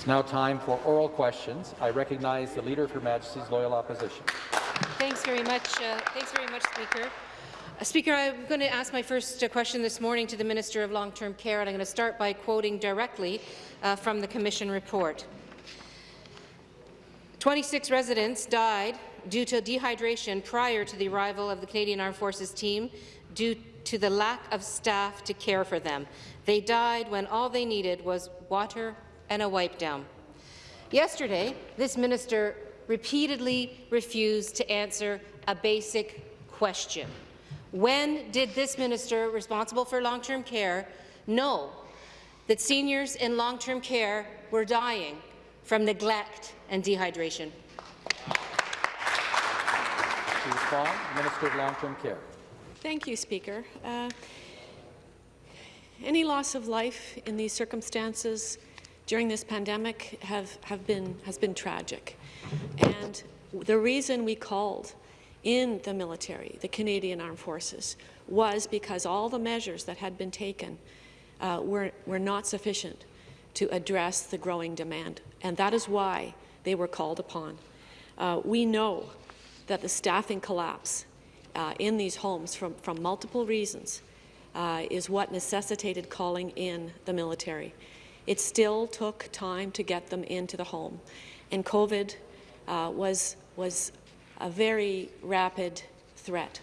It's now time for oral questions. I recognize the Leader of Her Majesty's Loyal Opposition. Thanks very much. Uh, thanks very much, Speaker. Uh, Speaker, I'm going to ask my first uh, question this morning to the Minister of Long-Term Care, and I'm going to start by quoting directly uh, from the Commission report. 26 residents died due to dehydration prior to the arrival of the Canadian Armed Forces team due to the lack of staff to care for them. They died when all they needed was water and a wipe down. Yesterday, this minister repeatedly refused to answer a basic question. When did this minister responsible for long-term care know that seniors in long-term care were dying from neglect and dehydration? To respond, Minister of Long-Term Care. Thank you, Speaker. Uh, any loss of life in these circumstances during this pandemic have, have been, has been tragic. And the reason we called in the military, the Canadian Armed Forces, was because all the measures that had been taken uh, were, were not sufficient to address the growing demand. And that is why they were called upon. Uh, we know that the staffing collapse uh, in these homes from, from multiple reasons uh, is what necessitated calling in the military. It still took time to get them into the home, and COVID uh, was, was a very rapid threat.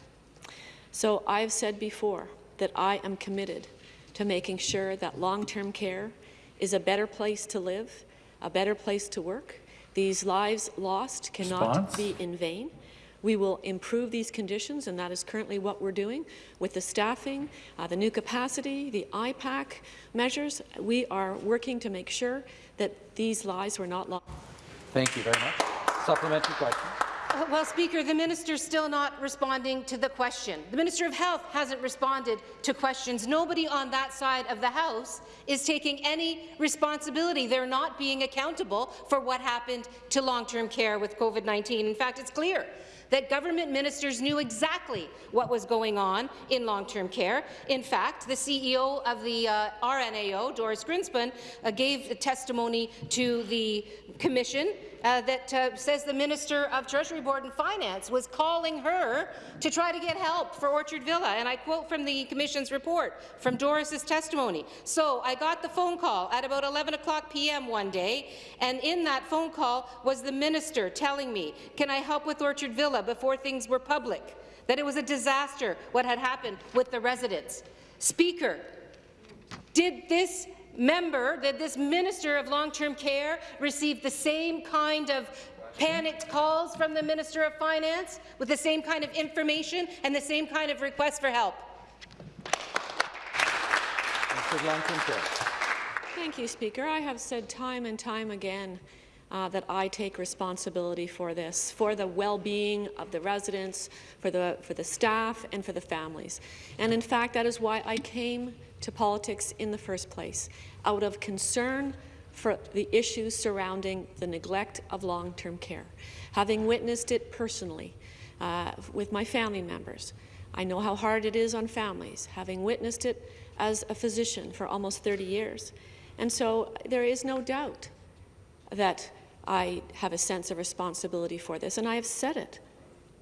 So I've said before that I am committed to making sure that long-term care is a better place to live, a better place to work. These lives lost cannot Response? be in vain. We will improve these conditions, and that is currently what we're doing with the staffing, uh, the new capacity, the IPAC measures. We are working to make sure that these lies were not lost. Thank you very much. Supplementary question. Uh, well, Speaker, the minister is still not responding to the question. The Minister of Health hasn't responded to questions. Nobody on that side of the House is taking any responsibility. They're not being accountable for what happened to long-term care with COVID-19. In fact, it's clear that government ministers knew exactly what was going on in long-term care. In fact, the CEO of the uh, RNAO, Doris Grinspun, uh, gave testimony to the Commission uh, that uh, says the Minister of Treasury Board and Finance was calling her to try to get help for Orchard Villa. And I quote from the Commission's report, from Doris's testimony. So I got the phone call at about 11 o'clock p.m. one day, and in that phone call was the Minister telling me, can I help with Orchard Villa before things were public, that it was a disaster what had happened with the residents. Speaker, did this member, that this Minister of Long-Term Care received the same kind of panicked calls from the Minister of Finance with the same kind of information and the same kind of request for help? Thank you, Speaker. I have said time and time again uh, that I take responsibility for this, for the well-being of the residents, for the, for the staff, and for the families. And in fact, that is why I came to politics in the first place, out of concern for the issues surrounding the neglect of long-term care. Having witnessed it personally uh, with my family members, I know how hard it is on families, having witnessed it as a physician for almost 30 years. And so there is no doubt that I have a sense of responsibility for this, and I have said it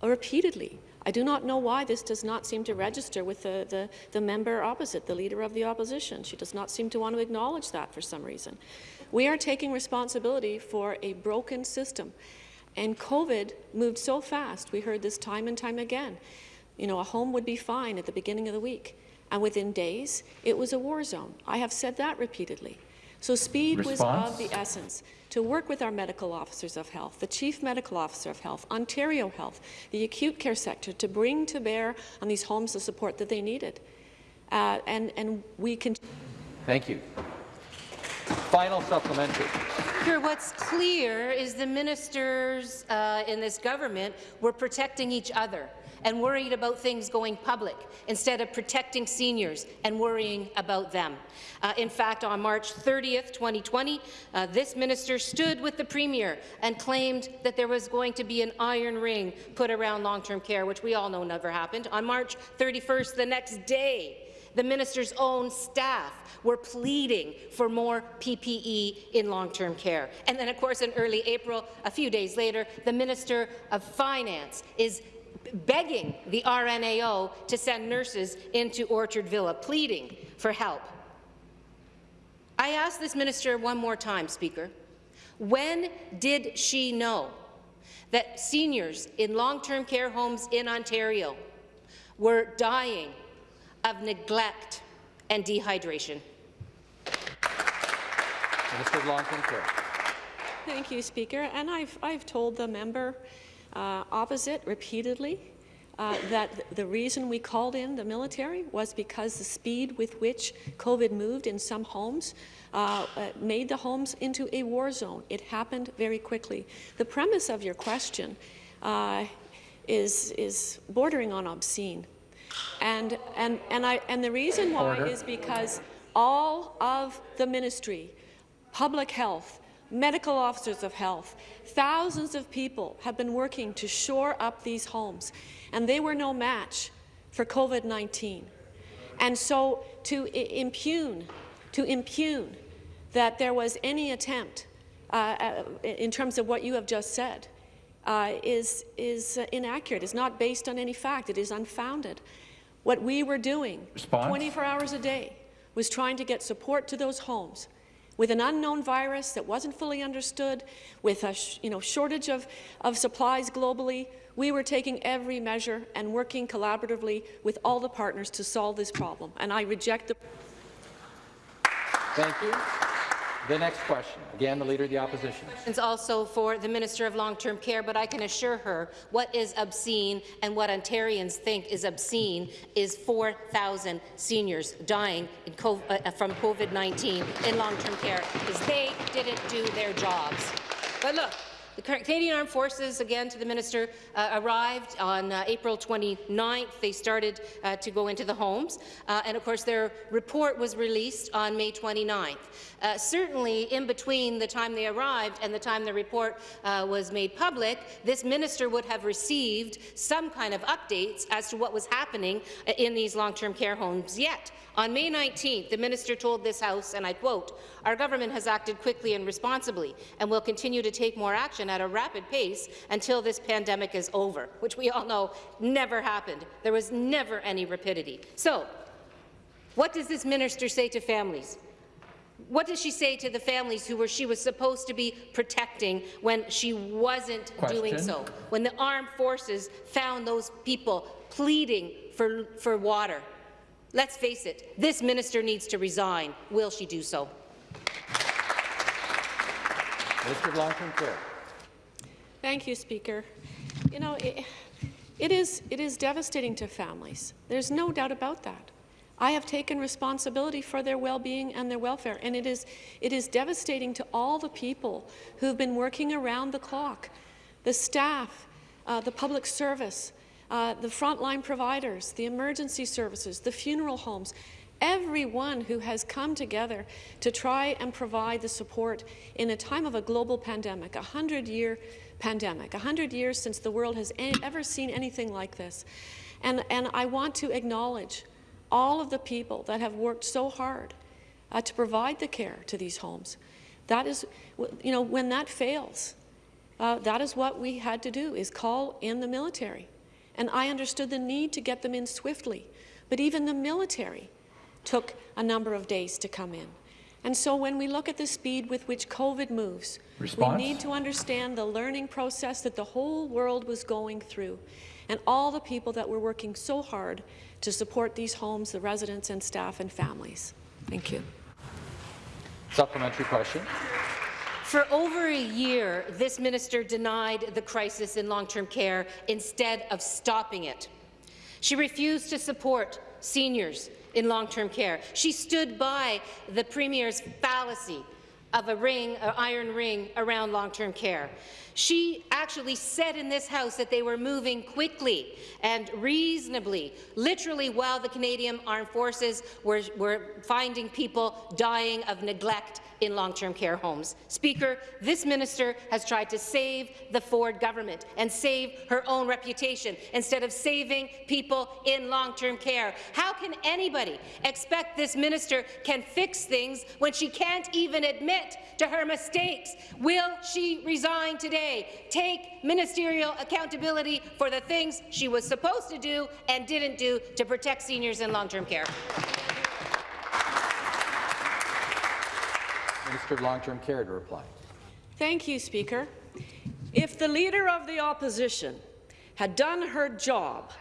repeatedly. I do not know why this does not seem to register with the, the, the, member opposite, the Leader of the Opposition. She does not seem to want to acknowledge that for some reason. We are taking responsibility for a broken system. And COVID moved so fast. We heard this time and time again. You know, a home would be fine at the beginning of the week. And within days, it was a war zone. I have said that repeatedly. So speed Response? was of the essence to work with our medical officers of health, the Chief Medical Officer of Health, Ontario Health, the acute care sector, to bring to bear on these homes the support that they needed. Uh, and, and we can. Thank you. Final supplementary. Here, what's clear is the ministers uh, in this government were protecting each other and worried about things going public instead of protecting seniors and worrying about them. Uh, in fact, on March 30th, 2020, uh, this minister stood with the Premier and claimed that there was going to be an iron ring put around long-term care, which we all know never happened. On March 31st, the next day, The minister's own staff were pleading for more PPE in long-term care. And then, of course, in early April, a few days later, the Minister of Finance is begging the RNAO to send nurses into Orchard Villa, pleading for help. I ask this minister one more time, Speaker. When did she know that seniors in long-term care homes in Ontario were dying of neglect and dehydration? Minister of Long-Term Care. Thank you, Speaker. And I've, I've told the member uh, opposite repeatedly uh, that the reason we called in the military was because the speed with which COVID moved in some homes uh, uh, made the homes into a war zone. It happened very quickly. The premise of your question uh, is, is bordering on obscene. And, and, and, I, and the reason why Order. is because all of the ministry, public health, medical officers of health, thousands of people have been working to shore up these homes, and they were no match for COVID-19. And so to impugn, to impugn that there was any attempt uh, uh, in terms of what you have just said uh, is, is inaccurate. It's not based on any fact. It is unfounded. What we were doing Response? 24 hours a day was trying to get support to those homes with an unknown virus that wasn't fully understood, with a you know, shortage of, of supplies globally, we were taking every measure and working collaboratively with all the partners to solve this problem. And I reject the Thank you. The next question, again, the Leader of the Opposition. It's also for the Minister of Long-Term Care, but I can assure her what is obscene and what Ontarians think is obscene is 4,000 seniors dying COVID, uh, from COVID-19 in long-term care because they didn't do their jobs. But look, the Canadian Armed Forces, again to the minister, uh, arrived on uh, April 29th. They started uh, to go into the homes, uh, and of course their report was released on May 29th. Uh, certainly, in between the time they arrived and the time the report uh, was made public, this minister would have received some kind of updates as to what was happening in these long-term care homes yet. On May 19th, the minister told this House, and I quote, our government has acted quickly and responsibly and will continue to take more action at a rapid pace until this pandemic is over, which we all know never happened. There was never any rapidity. So, what does this minister say to families? What does she say to the families who were she was supposed to be protecting when she wasn't Question. doing so? When the armed forces found those people pleading for, for water? Let's face it, this minister needs to resign. Will she do so? Minister of Long-Term Care. Thank you, Speaker. You know, it, it, is, it is devastating to families. There's no doubt about that. I have taken responsibility for their well-being and their welfare, and it is, it is devastating to all the people who've been working around the clock, the staff, uh, the public service, uh, the frontline providers, the emergency services, the funeral homes, everyone who has come together to try and provide the support in a time of a global pandemic, a 100-year pandemic, a 100 years since the world has ever seen anything like this. And, and I want to acknowledge all of the people that have worked so hard uh, to provide the care to these homes. That is, you know, when that fails, uh, that is what we had to do, is call in the military. And I understood the need to get them in swiftly. But even the military took a number of days to come in. And so when we look at the speed with which COVID moves, Response? we need to understand the learning process that the whole world was going through and all the people that were working so hard to support these homes, the residents and staff and families. Thank you. Supplementary question. For over a year, this minister denied the crisis in long-term care instead of stopping it. She refused to support seniors in long-term care. She stood by the Premier's fallacy of a ring, an iron ring around long-term care. She actually said in this House that they were moving quickly and reasonably, literally while the Canadian Armed Forces were, were finding people dying of neglect in long-term care homes. Speaker, this minister has tried to save the Ford government and save her own reputation instead of saving people in long-term care. How can anybody expect this minister can fix things when she can't even admit to her mistakes? Will she resign today? Take ministerial accountability for the things she was supposed to do and didn't do to protect seniors in long-term care. Minister of Long-Term Care to reply. Thank you, Speaker. If the Leader of the Opposition had done her job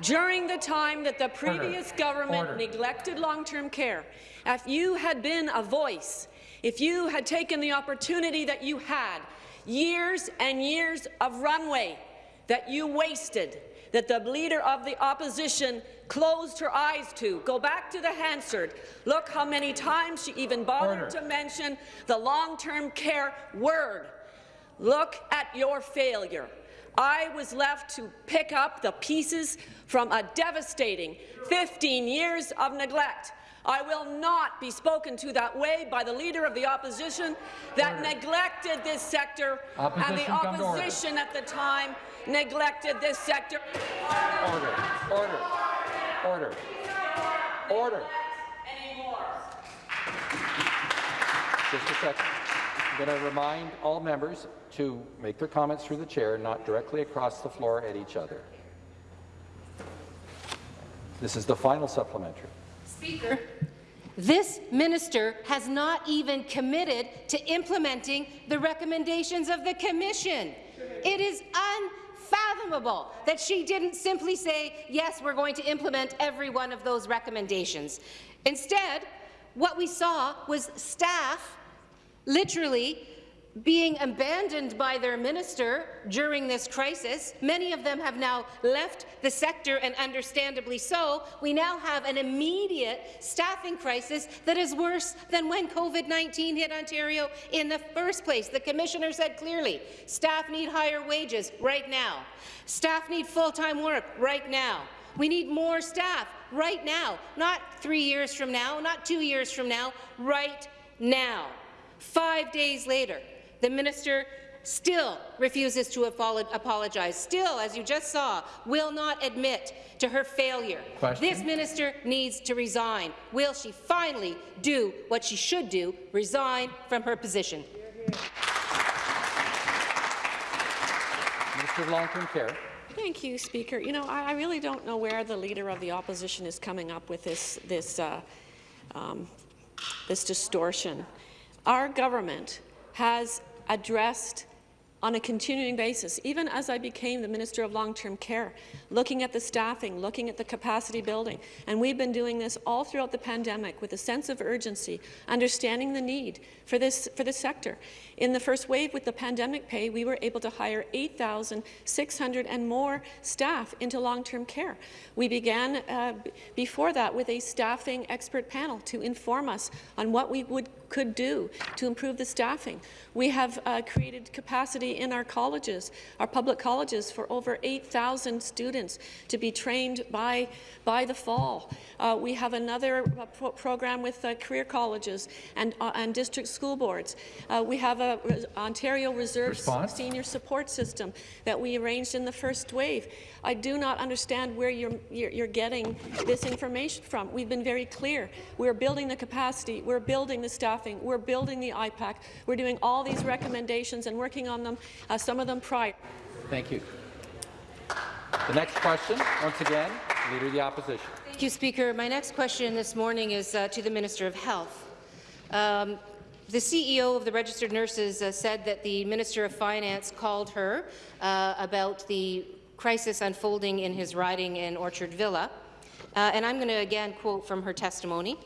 during the time that the previous Order. government Order. neglected long-term care, if you had been a voice, if you had taken the opportunity that you had, years and years of runway that you wasted, that the Leader of the Opposition closed her eyes to. Go back to the Hansard. Look how many times she even bothered Order. to mention the long-term care word. Look at your failure. I was left to pick up the pieces from a devastating 15 years of neglect. I will not be spoken to that way by the Leader of the Opposition that Order. neglected this sector, and the order. Opposition at the time neglected this sector. Order. Order. Order. Order. Just a second. I'm going to remind all members to make their comments through the chair, not directly across the floor at each other. This is the final supplementary. Speaker. This minister has not even committed to implementing the recommendations of the Commission. It is unfathomable that she didn't simply say, yes, we're going to implement every one of those recommendations. Instead, what we saw was staff literally being abandoned by their minister during this crisis. Many of them have now left the sector, and understandably so. We now have an immediate staffing crisis that is worse than when COVID-19 hit Ontario in the first place. The Commissioner said clearly, staff need higher wages right now. Staff need full-time work right now. We need more staff right now, not three years from now, not two years from now, right now. Five days later, the minister still refuses to apologize, still, as you just saw, will not admit to her failure. Question. This minister needs to resign. Will she finally do what she should do, resign from her position? Minister of Long-Term Care. Thank you, Speaker. You know, I, I really don't know where the Leader of the Opposition is coming up with this, this, uh, um, this distortion. Our government has addressed on a continuing basis, even as I became the Minister of Long-Term Care, looking at the staffing, looking at the capacity building. And we've been doing this all throughout the pandemic with a sense of urgency, understanding the need for this, for this sector. In the first wave with the pandemic pay, we were able to hire 8,600 and more staff into long-term care. We began uh, before that with a staffing expert panel to inform us on what we would could do to improve the staffing. We have uh, created capacity in our colleges, our public colleges, for over 8,000 students to be trained by, by the fall. Uh, we have another uh, pro program with uh, career colleges and, uh, and district school boards. Uh, we have a Res Ontario Reserve Response? senior support system that we arranged in the first wave. I do not understand where you're, you're, you're getting this information from. We've been very clear. We're building the capacity, we're building the staffing, we're building the IPAC, we're doing all these recommendations and working on them, uh, some of them prior. Thank you. The next question, once again, Leader of the Opposition. Thank you, Speaker. My next question this morning is uh, to the Minister of Health. Um, the CEO of the Registered Nurses uh, said that the Minister of Finance called her uh, about the crisis unfolding in his riding in Orchard Villa. Uh, and I'm going to again quote from her testimony.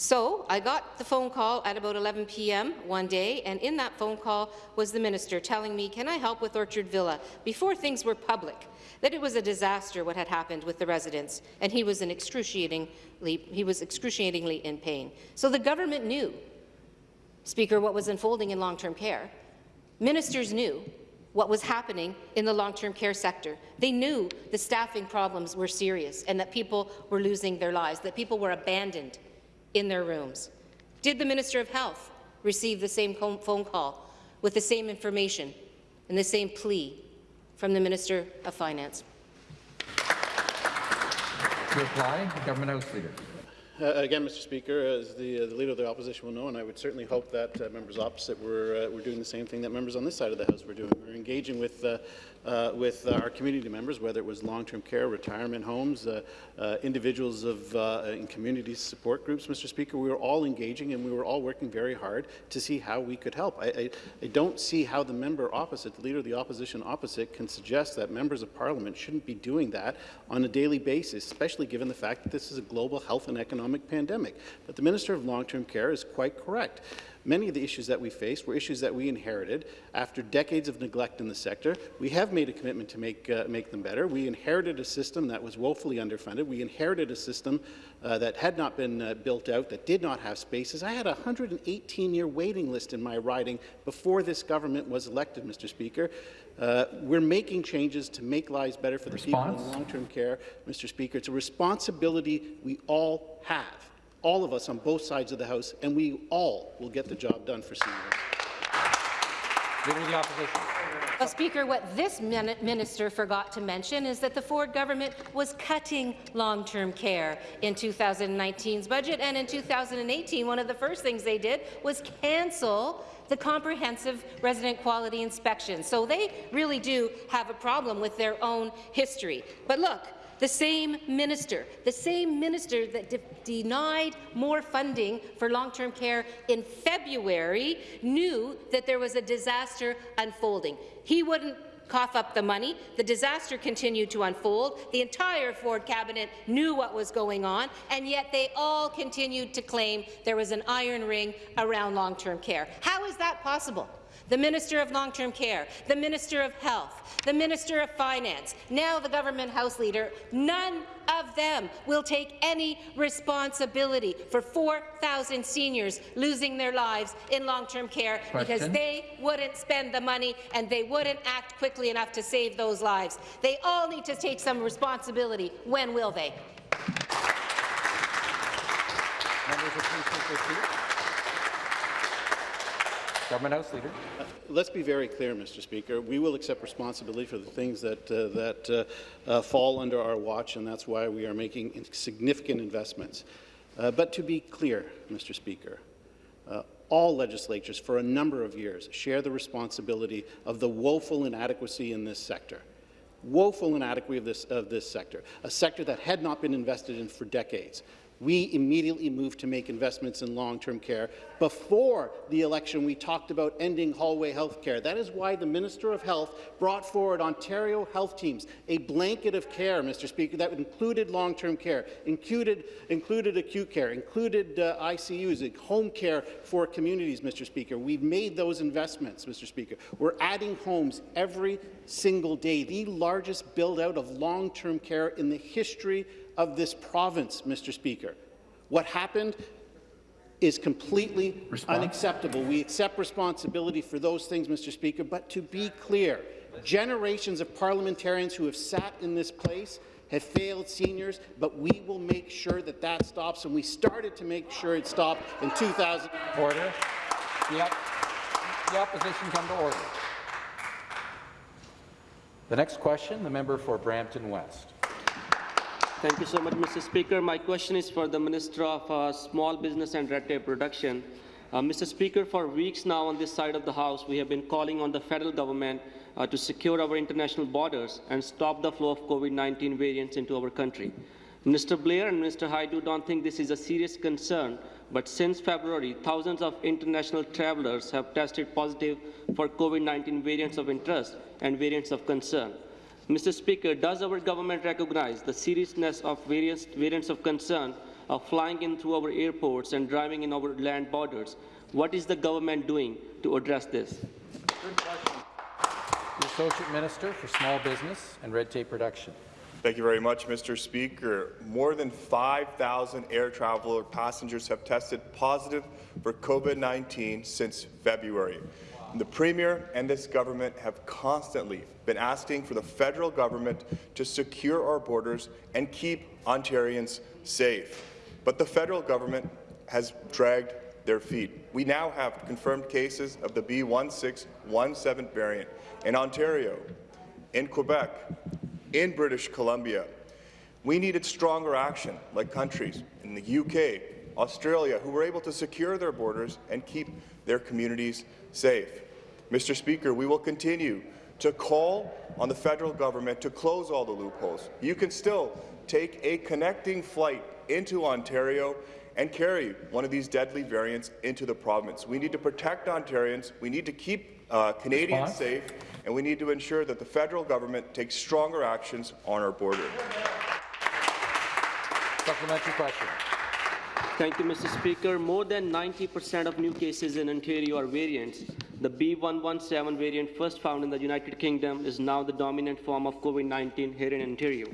So I got the phone call at about 11 p.m. one day, and in that phone call was the minister telling me, can I help with Orchard Villa, before things were public, that it was a disaster what had happened with the residents, and he was, excruciatingly, he was excruciatingly in pain. So the government knew Speaker, what was unfolding in long-term care. Ministers knew what was happening in the long-term care sector. They knew the staffing problems were serious and that people were losing their lives, that people were abandoned in their rooms. Did the Minister of Health receive the same phone call with the same information and the same plea from the Minister of Finance? To reply, Government House Leader. Uh, again, Mr. Speaker, as the, uh, the Leader of the Opposition will know, and I would certainly hope that uh, members opposite were, uh, were doing the same thing that members on this side of the House were doing. We're engaging with, uh, uh, with our community members, whether it was long-term care, retirement homes, individuals of, in community support groups, Mr. Speaker. We were all engaging and we were all working very hard to see how we could help. I, I, I don't see how the member opposite, the Leader of the Opposition opposite, can suggest that members of Parliament shouldn't be doing that on a daily basis, especially given the fact that this is a global health and economic pandemic. But the Minister of Long-Term Care is quite correct. Many of the issues that we faced were issues that we inherited after decades of neglect in the sector. We have made a commitment to make, uh, make them better. We inherited a system that was woefully underfunded. We inherited a system uh, that had not been uh, built out, that did not have spaces. I had a 118-year waiting list in my riding before this government was elected, Mr. Speaker. Uh, we're making changes to make lives better for the Response? people in long-term care, Mr. Speaker. It's a responsibility we all have all of us on both sides of the House, and we all will get the job done for seniors. Leader of the Opposition. Well, Speaker, what this minister forgot to mention is that the Ford government was cutting long-term care in 2019's budget, and in 2018, one of the first things they did was cancel the comprehensive resident quality inspection. So they really do have a problem with their own history. But look, the same minister, the same minister that de denied more funding for long-term care in February knew that there was a disaster unfolding. He wouldn't cough up the money. The disaster continued to unfold. The entire Ford cabinet knew what was going on, and yet they all continued to claim there was an iron ring around long-term care. How is that possible? The Minister of Long-Term Care, the Minister of Health, the Minister of Finance, now the Government House Leader, none of them will take any responsibility for 4,000 seniors losing their lives in long-term care Question. because they wouldn't spend the money and they wouldn't act quickly enough to save those lives. They all need to take some responsibility. When will they? Government House Leader. Uh, let's be very clear, Mr. Speaker. We will accept responsibility for the things that, uh, that uh, uh fall under our watch, and that's why we are making significant investments. Uh, but to be clear, Mr. Speaker, all legislatures for a number of years share the responsibility of the woeful inadequacy in this sector woeful inadequacy of this, of this sector, a sector that had not been invested in for decades we immediately moved to make investments in long-term care. Before the election, we talked about ending hallway health care. That is why the Minister of Health brought forward Ontario health teams, a blanket of care, Mr. Speaker, that included long-term care, included, included acute care, included uh, ICUs, home care for communities, Mr. Speaker. We've made those investments, Mr. Speaker. We're adding homes every single day, the largest build-out of long-term care in the history of this province, Mr. Speaker. What happened is completely Response. unacceptable. We accept responsibility for those things, Mr. Speaker, but to be clear, generations of parliamentarians who have sat in this place have failed seniors, but we will make sure that that stops, and we started to make sure it stopped in 2000. Order. Op the opposition come to order. The next question, the member for Brampton West. Thank you so much, Mr. Speaker. My question is for the Minister of uh, Small Business and Red Tape Reduction. Uh, Mr. Speaker, for weeks now on this side of the House, we have been calling on the federal government uh, to secure our international borders and stop the flow of COVID-19 variants into our country. Minister Blair and Minister Hajdu don't think this is a serious concern, but since February, thousands of international travelers have tested positive for COVID-19 variants of interest and variants of concern. Mr. Speaker, does our government recognize the seriousness of various variants of concern of flying in through our airports and driving in our land borders? What is the government doing to address this? The Associate Minister for Small Business and Red Tape Reduction. Thank you very much, Mr. Speaker. More than 5,000 air traveler passengers have tested positive for COVID-19 since February. The Premier and this government have constantly been asking for the federal government to secure our borders and keep Ontarians safe. But the federal government has dragged their feet. We now have confirmed cases of the B1617 variant in Ontario, in Quebec, in British Columbia. We needed stronger action, like countries in the UK, Australia, who were able to secure their borders and keep their communities safe. Mr. Speaker, we will continue to call on the federal government to close all the loopholes. You can still take a connecting flight into Ontario and carry one of these deadly variants into the province. We need to protect Ontarians. We need to keep uh, Canadians Response? safe, and we need to ensure that the federal government takes stronger actions on our border. Supplementary question. Thank you, Mr. Speaker. More than 90% of new cases in Ontario are variants. The B117 variant, first found in the United Kingdom, is now the dominant form of COVID-19 here in Ontario.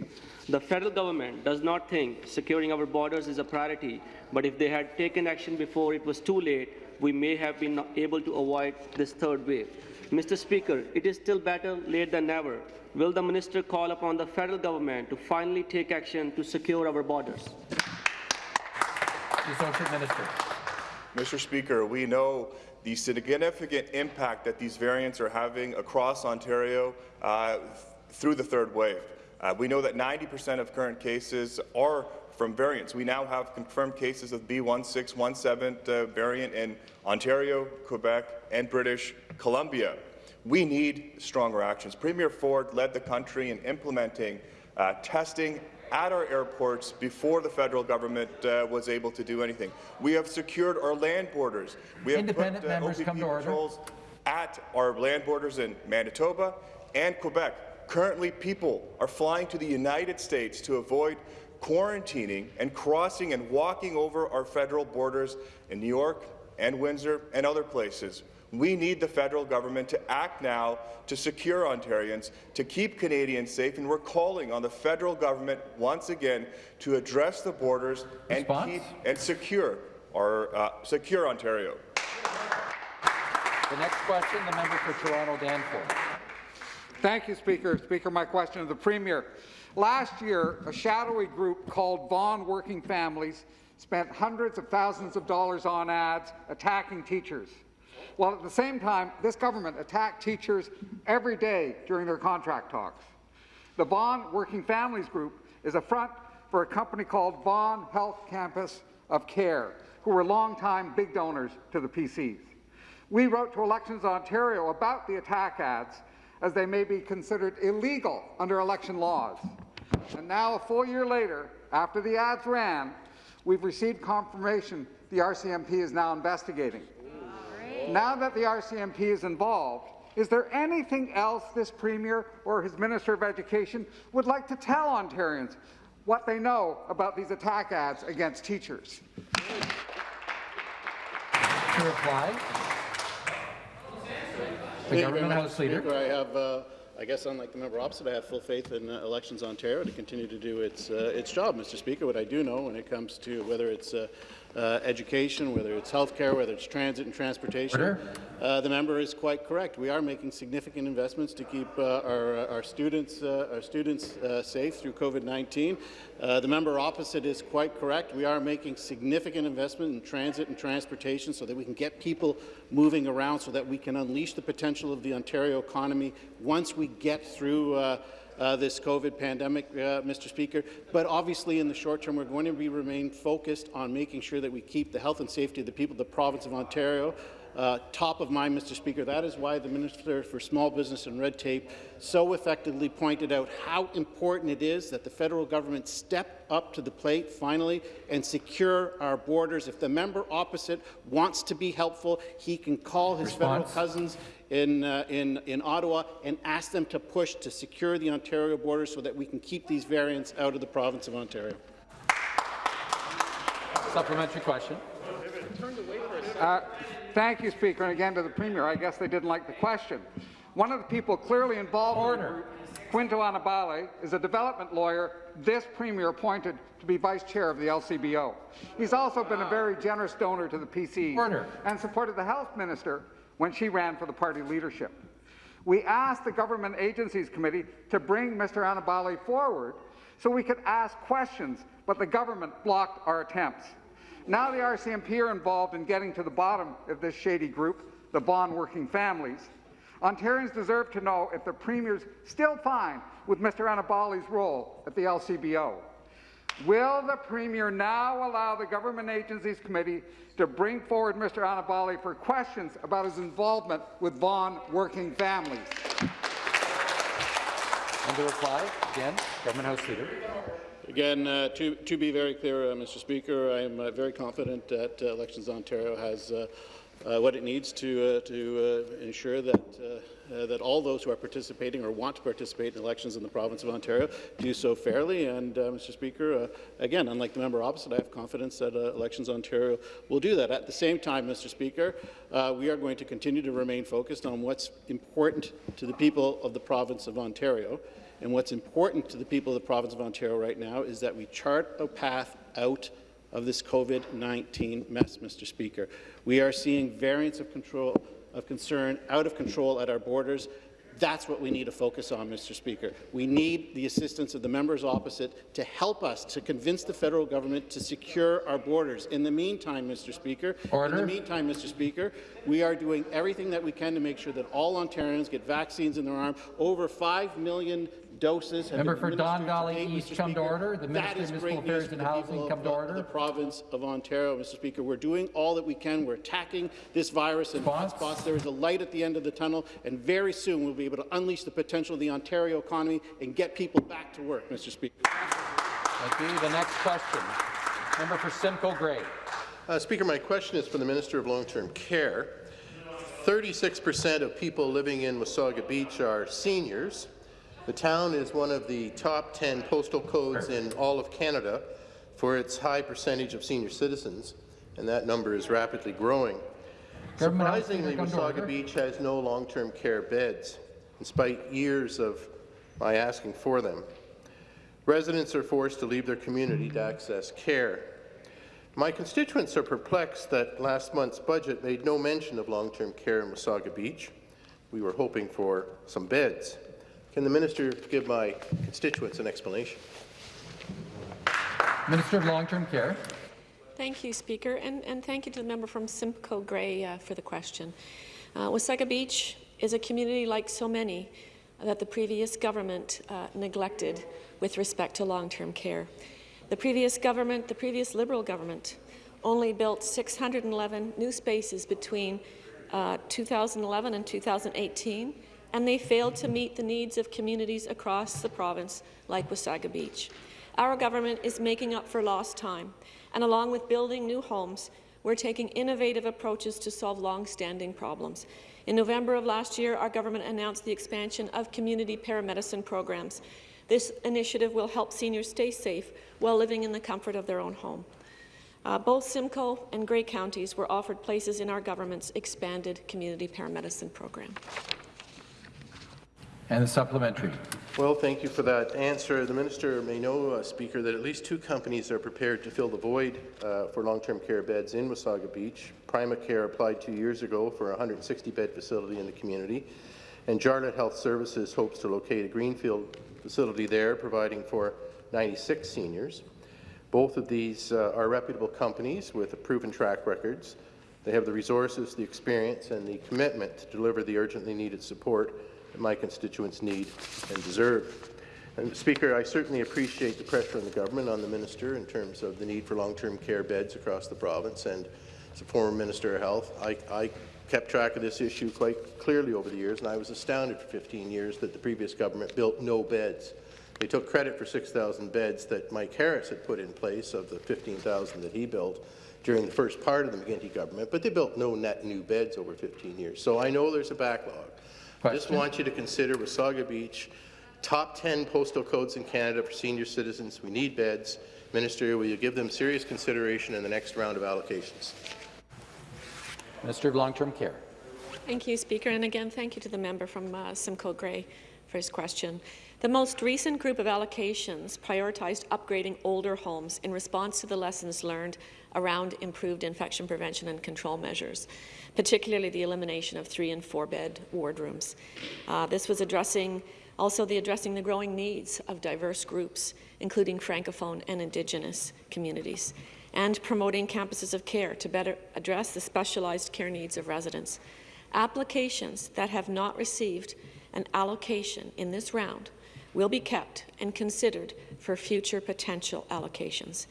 The federal government does not think securing our borders is a priority, but if they had taken action before it was too late, we may have been able to avoid this third wave. Mr. Speaker, it is still better late than never. Will the minister call upon the federal government to finally take action to secure our borders? The Associate Minister. Mr. Speaker, we know the significant impact that these variants are having across Ontario uh, through the third wave. Uh, we know that 90% of current cases are from variants. We now have confirmed cases of B1617 uh, variant in Ontario, Quebec, and British Columbia. We need stronger actions. Premier Ford led the country in implementing uh, testing at our airports before the federal government uh, was able to do anything. We have secured our land borders. We have Independent put, uh, members OPP come to order. at our land borders in Manitoba and Quebec. Currently, people are flying to the United States to avoid quarantining and crossing and walking over our federal borders in New York and Windsor and other places. We need the federal government to act now to secure Ontarians, to keep Canadians safe, and we're calling on the federal government once again to address the borders and keep and secure our uh, secure Ontario. The next question, the member for Toronto Danforth. Thank you, Speaker. Speaker, my question to the Premier. Last year, a shadowy group called Vaughan Working Families spent hundreds of thousands of dollars on ads attacking teachers, while at the same time, this government attacked teachers every day during their contract talks. The Vaughan Working Families Group is a front for a company called Vaughan Health Campus of Care, who were longtime big donors to the PCs. We wrote to Elections Ontario about the attack ads as they may be considered illegal under election laws. And now, a full year later, after the ads ran, we've received confirmation the RCMP is now investigating. Now that the RCMP is involved, is there anything else this Premier or his Minister of Education would like to tell Ontarians what they know about these attack ads against teachers? To reply, the Thank you very Government House Leader. Speaker. I have, uh, I guess unlike the member opposite, I have full faith in uh, Elections Ontario to continue to do its, uh, its job, Mr. Speaker. What I do know when it comes to whether it's uh, uh, education, whether it's healthcare, whether it's transit and transportation, uh, the member is quite correct. We are making significant investments to keep uh, our, our students, uh, our students uh, safe through COVID-19. Uh, the member opposite is quite correct. We are making significant investment in transit and transportation so that we can get people moving around so that we can unleash the potential of the Ontario economy once we get through uh, this COVID pandemic, uh, Mr. Speaker. But obviously, in the short term, we're going to be remain focused on making sure that we keep the health and safety of the people of the province of Ontario uh, top of mind, Mr. Speaker. That is why the Minister for Small Business and Red Tape so effectively pointed out how important it is that the federal government step up to the plate finally and secure our borders. If the member opposite wants to be helpful, he can call his federal cousins in, uh, in, in Ottawa and ask them to push to secure the Ontario border so that we can keep these variants out of the province of Ontario. Supplementary question. Uh, Thank you, Speaker. And again to the Premier, I guess they didn't like the question. One of the people clearly involved in the group, Quinto Annibale, is a development lawyer this Premier appointed to be Vice Chair of the LCBO. He's also been a very generous donor to the PC Order. and supported the Health Minister when she ran for the party leadership. We asked the Government Agencies Committee to bring Mr. Annibale forward so we could ask questions, but the government blocked our attempts. Now the RCMP are involved in getting to the bottom of this shady group, the Vaughan Working Families. Ontarians deserve to know if the Premier's still fine with Mr. Annibale's role at the LCBO. Will the Premier now allow the Government Agencies Committee to bring forward Mr. Annibale for questions about his involvement with Vaughan working families? And to reply, again, Government House Leader. Again, uh, to, to be very clear, uh, Mr. Speaker, I am uh, very confident that uh, Elections Ontario has uh, uh, what it needs to, to ensure that, that all those who are participating or want to participate in elections in the province of Ontario do so fairly. And, Mr. Speaker, again, unlike the member opposite, I have confidence that Elections Ontario will do that. At the same time, Mr. Speaker, we are going to continue to remain focused on what's important to the people of the province of Ontario. And what's important to the people of the province of Ontario right now is that we chart a path out of this COVID-19 mess, Mr. Speaker. We are seeing variants of control of concern out of control at our borders. That's what we need to focus on, Mr. Speaker. We need the assistance of the members opposite to help us to convince the federal government to secure our borders. In the meantime, Mr. Speaker, Order. in the meantime, Mr. Speaker, we are doing everything that we can to make sure that all Ontarians get vaccines in their arm. Over 5 million doses have Member been for Don Valley East Mr. come to order. The Minister of great Municipal Affairs and Housing people come of to the- order. The province of Ontario, Mr. Speaker. We're doing all that we can. We're attacking this virus in Response? hotspots. There is a light at the end of the tunnel, and very soon we'll be able to unleash the potential of the Ontario economy and get people back to work, Mr. Speaker. Thank you. The next question. Member for Simcoe Grey. Uh, Speaker, my question is for the Minister of Long-Term Care. 36% of people living in Wasaga Beach are seniors. The town is one of the top 10 postal codes in all of Canada for its high percentage of senior citizens, and that number is rapidly growing. Government House Leader, Surprisingly. Wasaga Beach has no long-term care beds, despite years of my asking for them. Residents are forced to leave their community to access care. My constituents are perplexed that last month's budget made no mention of long-term care in Wasaga Beach. We were hoping for some beds. Can the minister give my constituents an explanation? Minister of Long-Term Care. Thank you, Speaker, and, and thank you to the member from Simcoe Grey uh, for the question. Uh, Wasaga Beach is a community like so many that the previous government uh, neglected with respect to long-term care. The previous government, the previous Liberal government, only built 611 new spaces between uh, 2011 and 2018, and they failed to meet the needs of communities across the province like Wasaga Beach. Our government is making up for lost time, and along with building new homes, we're taking innovative approaches to solve long-standing problems. In November of last year, our government announced the expansion of community paramedicine programs. This initiative will help seniors stay safe while living in the comfort of their own home. Uh, both Simcoe and Grey counties were offered places in our government's expanded community paramedicine program. And the supplementary. Well, thank you for that answer. The minister may know, uh, Speaker, that at least two companies are prepared to fill the void uh, for long-term care beds in Wasaga Beach. Primacare applied two years ago for a 160-bed facility in the community, and Jarlette Health Services hopes to locate a greenfield facility there, providing for 96 seniors. Both of these uh, are reputable companies with proven track records. They have the resources, the experience, and the commitment to deliver the urgently needed support that my constituents need and deserve. And Speaker, I certainly appreciate the pressure on the government, on the minister, in terms of the need for long-term care beds across the province. And as a former Minister of Health, I, I kept track of this issue quite clearly over the years, and I was astounded for 15 years that the previous government built no beds. They took credit for 6,000 beds that Mike Harris had put in place of the 15,000 that he built during the first part of the McGuinty government, but they built no net new beds over 15 years. So I know there's a backlog. I just want you to consider Wasaga Beach, top 10 postal codes in Canada for senior citizens. We need beds. Minister, will you give them serious consideration in the next round of allocations? Minister of Long-Term Care. Thank you, Speaker. And again, thank you to the member from uh, Simcoe Grey his question. The most recent group of allocations prioritized upgrading older homes in response to the lessons learned around improved infection prevention and control measures, particularly the elimination of three and four bed wardrooms. Uh, this was addressing also the addressing the growing needs of diverse groups, including Francophone and Indigenous communities, and promoting campuses of care to better address the specialized care needs of residents. Applications that have not received an allocation in this round will be kept and considered for future potential allocations.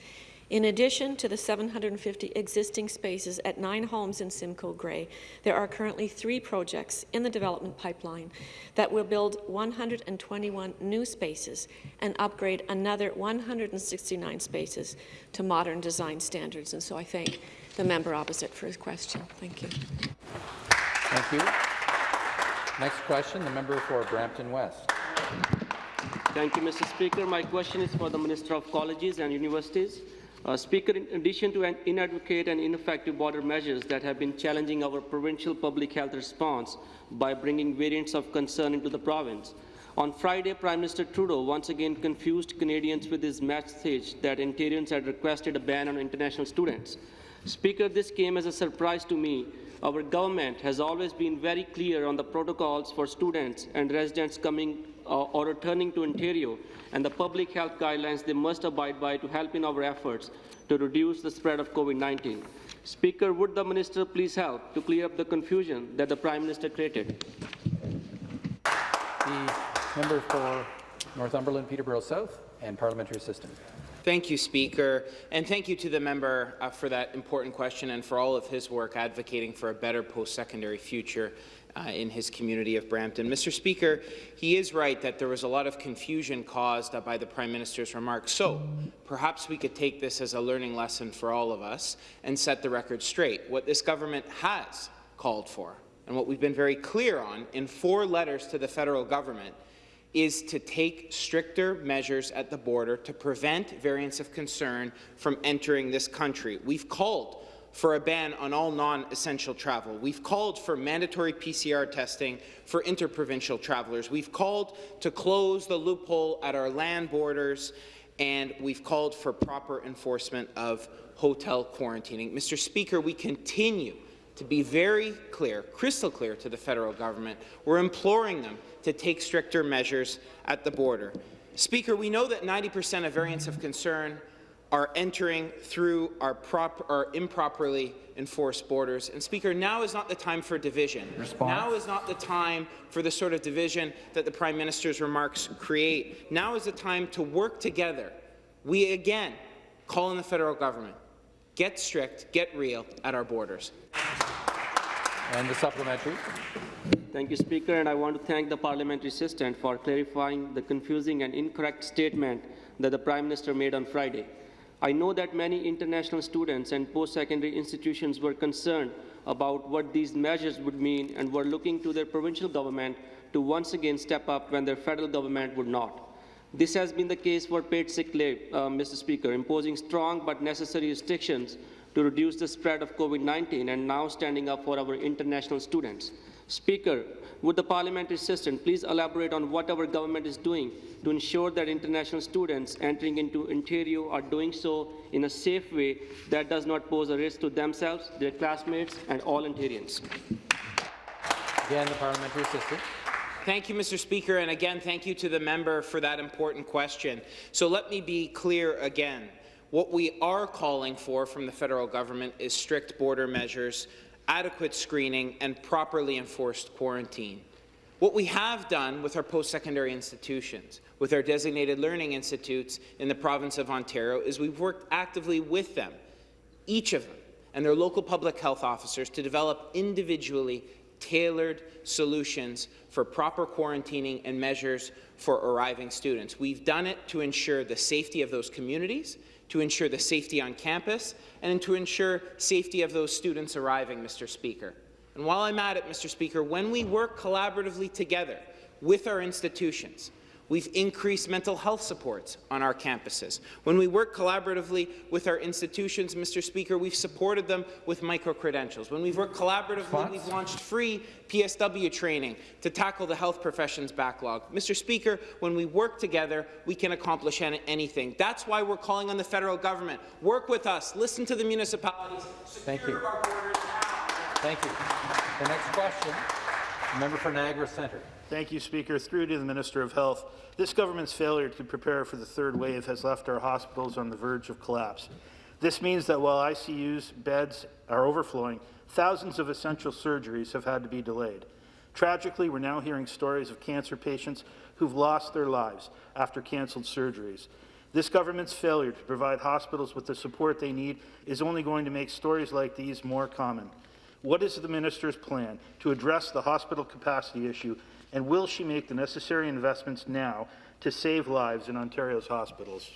In addition to the 750 existing spaces at nine homes in Simcoe Grey, there are currently three projects in the development pipeline that will build 121 new spaces and upgrade another 169 spaces to modern design standards. And so I thank the member opposite for his question. Thank you. Thank you. Next question, the member for Brampton West. Thank you, Mr. Speaker. My question is for the Minister of Colleges and Universities. Uh, Speaker, in addition to an inadequate and ineffective border measures that have been challenging our provincial public health response by bringing variants of concern into the province, on Friday, Prime Minister Trudeau once again confused Canadians with his message that Ontarians had requested a ban on international students. Speaker, this came as a surprise to me our government has always been very clear on the protocols for students and residents coming uh, or returning to Ontario and the public health guidelines they must abide by to help in our efforts to reduce the spread of COVID-19. Speaker, would the minister please help to clear up the confusion that the Prime Minister created? The member for Northumberland, Peterborough South, and parliamentary assistant. Thank you, Speaker, and thank you to the member uh, for that important question and for all of his work advocating for a better post-secondary future uh, in his community of Brampton. Mr. Speaker, he is right that there was a lot of confusion caused uh, by the Prime Minister's remarks, so perhaps we could take this as a learning lesson for all of us and set the record straight. What this government has called for, and what we've been very clear on in four letters to the federal government, is to take stricter measures at the border to prevent variants of concern from entering this country. We've called for a ban on all non-essential travel. We've called for mandatory PCR testing for interprovincial travelers. We've called to close the loophole at our land borders, and we've called for proper enforcement of hotel quarantining. Mr. Speaker, we continue to be very clear, crystal clear to the federal government. We're imploring them to take stricter measures at the border. Speaker, we know that 90% of variants of concern are entering through our, prop, our improperly enforced borders. And Speaker, now is not the time for division. Response. Now is not the time for the sort of division that the Prime Minister's remarks create. Now is the time to work together. We again call on the federal government. Get strict, get real at our borders. And the supplementary. Thank you, Speaker, and I want to thank the parliamentary assistant for clarifying the confusing and incorrect statement that the Prime Minister made on Friday. I know that many international students and post-secondary institutions were concerned about what these measures would mean and were looking to their provincial government to once again step up when their federal government would not. This has been the case for paid sick leave, uh, Mr. Speaker, imposing strong but necessary restrictions to reduce the spread of COVID-19 and now standing up for our international students. Speaker, would the parliamentary assistant please elaborate on what our government is doing to ensure that international students entering into Ontario are doing so in a safe way that does not pose a risk to themselves, their classmates, and all Ontarians? Again, the parliamentary assistant. Thank you, Mr. Speaker, and again, thank you to the member for that important question. So let me be clear again. What we are calling for from the federal government is strict border measures, adequate screening, and properly enforced quarantine. What we have done with our post-secondary institutions, with our designated learning institutes in the province of Ontario, is we've worked actively with them, each of them, and their local public health officers to develop individually tailored solutions for proper quarantining and measures for arriving students. We've done it to ensure the safety of those communities, to ensure the safety on campus, and to ensure safety of those students arriving, Mr. Speaker. And while I'm at it, Mr. Speaker, when we work collaboratively together with our institutions, We've increased mental health supports on our campuses. When we work collaboratively with our institutions, Mr. Speaker, we've supported them with micro-credentials. When we've worked collaboratively, we've launched free PSW training to tackle the health professions backlog. Mr. Speaker, when we work together, we can accomplish anything. That's why we're calling on the federal government. Work with us. Listen to the municipalities. Thank you. Thank you. The next question, member for Niagara Centre. Thank you, Speaker. Through to the Minister of Health. This government's failure to prepare for the third wave has left our hospitals on the verge of collapse. This means that while ICU's beds are overflowing, thousands of essential surgeries have had to be delayed. Tragically, we're now hearing stories of cancer patients who've lost their lives after cancelled surgeries. This government's failure to provide hospitals with the support they need is only going to make stories like these more common. What is the minister's plan to address the hospital capacity issue and will she make the necessary investments now to save lives in Ontario's hospitals?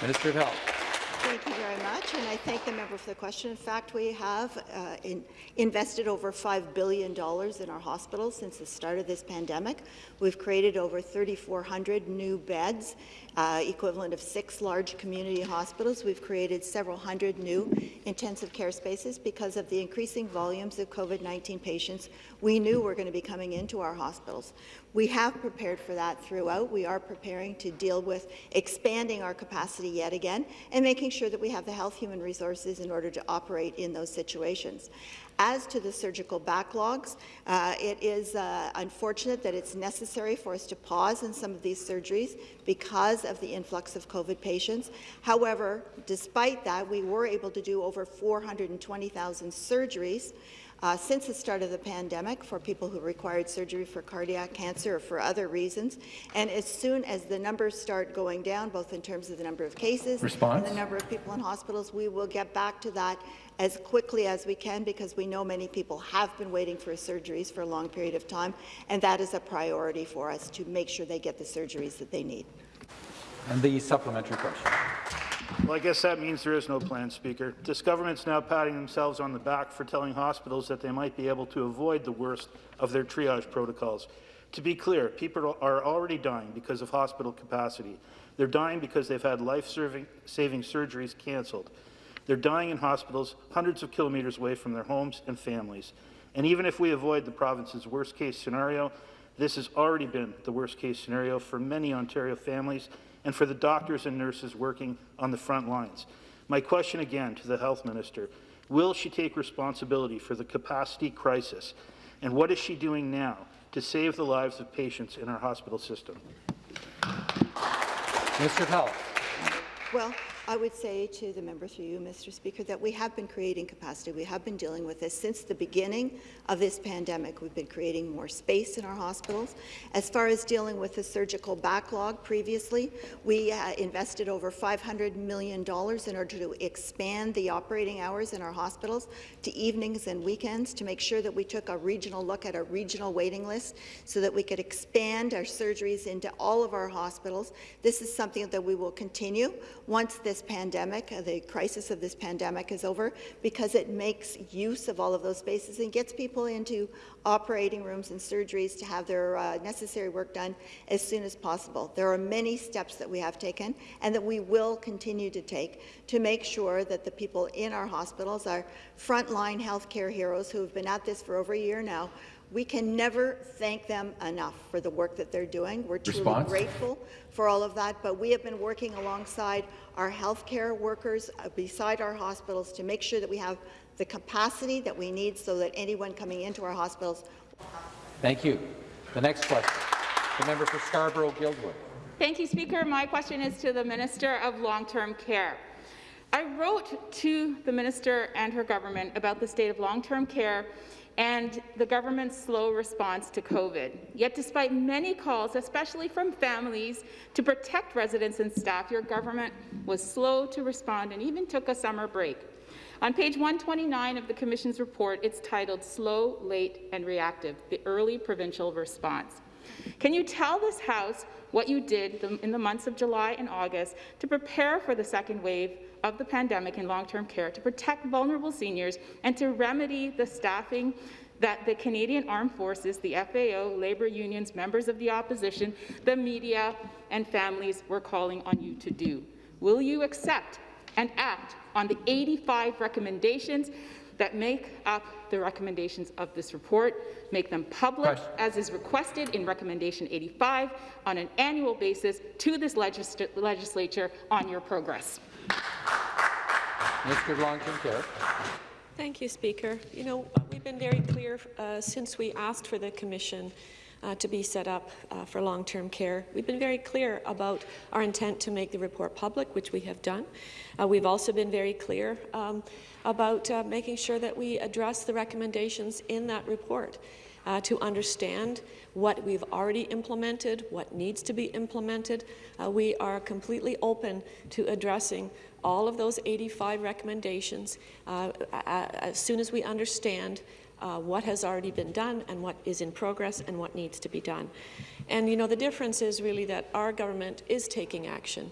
Minister of Health. Thank you very much, and I thank the member for the question. In fact, we have uh, in, invested over $5 billion in our hospitals since the start of this pandemic. We've created over 3,400 new beds, uh, equivalent of six large community hospitals. We've created several hundred new intensive care spaces because of the increasing volumes of COVID-19 patients we knew were going to be coming into our hospitals. We have prepared for that throughout. We are preparing to deal with expanding our capacity yet again and making sure that we have the health human resources in order to operate in those situations. As to the surgical backlogs, uh, it is uh, unfortunate that it's necessary for us to pause in some of these surgeries because of the influx of COVID patients. However, despite that, we were able to do over 420,000 surgeries uh, since the start of the pandemic for people who required surgery for cardiac cancer or for other reasons. And as soon as the numbers start going down, both in terms of the number of cases Response? and the number of people in hospitals, we will get back to that as quickly as we can because we know many people have been waiting for surgeries for a long period of time, and that is a priority for us to make sure they get the surgeries that they need. And the supplementary question. Well, I guess that means there is no plan, Speaker. This government's now patting themselves on the back for telling hospitals that they might be able to avoid the worst of their triage protocols. To be clear, people are already dying because of hospital capacity. They're dying because they've had life-saving surgeries cancelled. They're dying in hospitals hundreds of kilometres away from their homes and families. And even if we avoid the province's worst-case scenario, this has already been the worst-case scenario for many Ontario families and for the doctors and nurses working on the front lines. My question again to the Health Minister, will she take responsibility for the capacity crisis, and what is she doing now to save the lives of patients in our hospital system? Mr. of Health. Well, I would say to the member through you, Mr. Speaker, that we have been creating capacity. We have been dealing with this since the beginning of this pandemic. We've been creating more space in our hospitals. As far as dealing with the surgical backlog previously, we uh, invested over $500 million in order to expand the operating hours in our hospitals to evenings and weekends to make sure that we took a regional look at a regional waiting list so that we could expand our surgeries into all of our hospitals. This is something that we will continue once this pandemic, uh, the crisis of this pandemic is over, because it makes use of all of those spaces and gets people into operating rooms and surgeries to have their uh, necessary work done as soon as possible. There are many steps that we have taken and that we will continue to take to make sure that the people in our hospitals, our frontline healthcare heroes who have been at this for over a year now, we can never thank them enough for the work that they're doing. We're truly Response? grateful for all of that, but we have been working alongside our healthcare workers uh, beside our hospitals to make sure that we have the capacity that we need so that anyone coming into our hospitals. Thank you. The next question, the member for Scarborough-Guildwood. Thank you, Speaker. My question is to the Minister of Long-Term Care. I wrote to the minister and her government about the state of long-term care and the government's slow response to COVID. Yet despite many calls, especially from families, to protect residents and staff, your government was slow to respond and even took a summer break. On page 129 of the Commission's report, it's titled Slow, Late and Reactive, the Early Provincial Response. Can you tell this House what you did in the months of July and August to prepare for the second wave of the pandemic in long-term care, to protect vulnerable seniors, and to remedy the staffing that the Canadian Armed Forces, the FAO, labour unions, members of the opposition, the media, and families were calling on you to do? Will you accept and act on the 85 recommendations that make up the recommendations of this report, make them public Question. as is requested in recommendation 85 on an annual basis to this legis legislature on your progress. Of Long-Term Care. Thank you, Speaker. You know, we've been very clear uh, since we asked for the commission uh, to be set up uh, for long-term care. We've been very clear about our intent to make the report public, which we have done. Uh, we've also been very clear um, about uh, making sure that we address the recommendations in that report. Uh, to understand what we've already implemented, what needs to be implemented. Uh, we are completely open to addressing all of those 85 recommendations uh, as soon as we understand uh, what has already been done and what is in progress and what needs to be done. And you know, the difference is really that our government is taking action,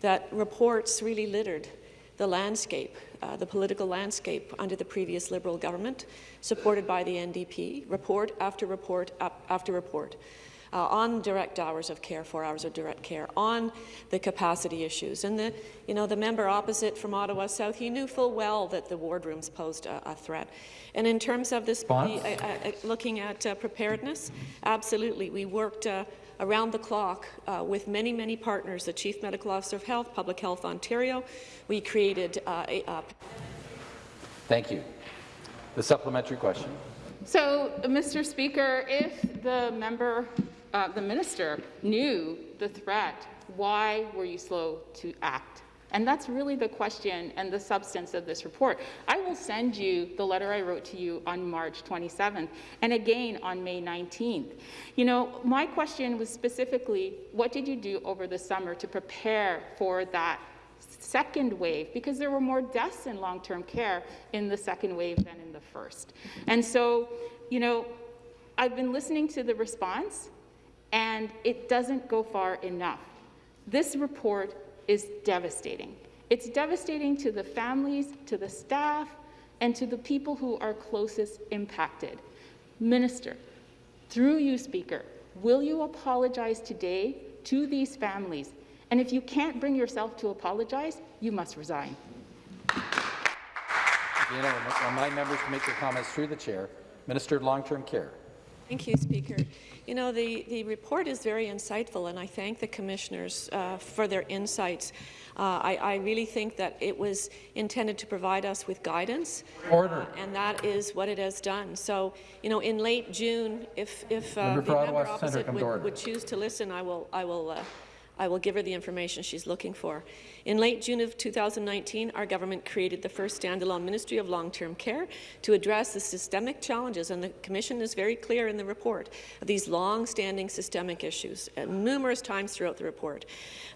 that reports really littered the landscape, uh, the political landscape under the previous Liberal government, supported by the NDP, report after report after report. Uh, on direct hours of care, four hours of direct care, on the capacity issues. And the, you know, the member opposite from Ottawa South, he knew full well that the wardrooms posed a, a threat. And in terms of this, the, uh, uh, looking at uh, preparedness, absolutely, we worked uh, around the clock uh, with many, many partners, the Chief Medical Officer of Health, Public Health Ontario. We created uh, a, uh, Thank you. The supplementary question. So, Mr. Speaker, if the member, uh, the minister, knew the threat, why were you slow to act? And that's really the question and the substance of this report. I will send you the letter I wrote to you on March 27th and again on May 19th. You know, my question was specifically, what did you do over the summer to prepare for that second wave? Because there were more deaths in long-term care in the second wave than in the first. And so, you know, I've been listening to the response and it doesn't go far enough. This report is devastating. It's devastating to the families, to the staff, and to the people who are closest impacted. Minister, through you, Speaker, will you apologize today to these families? And if you can't bring yourself to apologize, you must resign. You know, remind members to make their comments through the chair. Minister of Long-Term Care. Thank you, Speaker. You know, the, the report is very insightful, and I thank the commissioners uh, for their insights. Uh, I, I, really think that it was intended to provide us with guidance. Order. Uh, and that is what it has done. So, you know, in late June, if, if uh, the member opposite would, would, choose to listen, I will, I will uh, I will give her the information she's looking for. In late June of 2019, our government created the first standalone Ministry of Long-Term Care to address the systemic challenges, and the Commission is very clear in the report of these long-standing systemic issues, uh, numerous times throughout the report.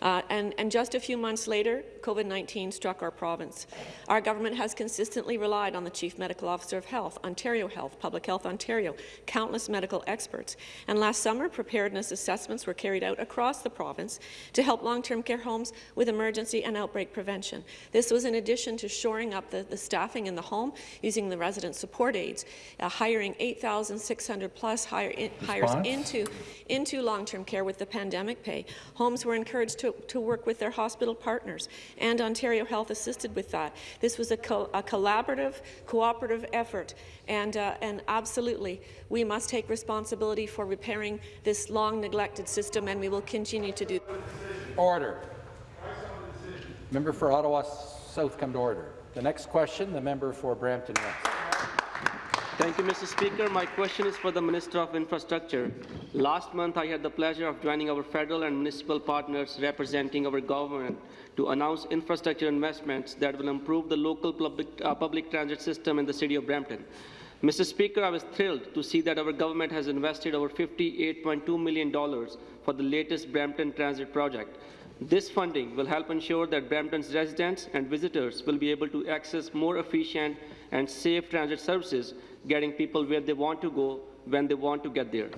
Uh, and, and just a few months later, COVID-19 struck our province. Our government has consistently relied on the Chief Medical Officer of Health, Ontario Health, Public Health Ontario, countless medical experts. And last summer, preparedness assessments were carried out across the province to help long-term care homes with emergency and outbreak prevention. This was in addition to shoring up the, the staffing in the home, using the resident support aides, uh, hiring 8,600 plus hire in, hires into, into long-term care with the pandemic pay. Homes were encouraged to, to work with their hospital partners, and Ontario Health assisted with that. This was a, co a collaborative, cooperative effort, and, uh, and absolutely, we must take responsibility for repairing this long-neglected system, and we will continue to do Order. Member for Ottawa South come to order. The next question, the member for Brampton West. Thank you, Mr. Speaker. My question is for the Minister of Infrastructure. Last month, I had the pleasure of joining our federal and municipal partners representing our government to announce infrastructure investments that will improve the local public, uh, public transit system in the city of Brampton. Mr. Speaker, I was thrilled to see that our government has invested over $58.2 million for the latest Brampton Transit project. This funding will help ensure that Brampton's residents and visitors will be able to access more efficient and safe transit services, getting people where they want to go when they want to get there.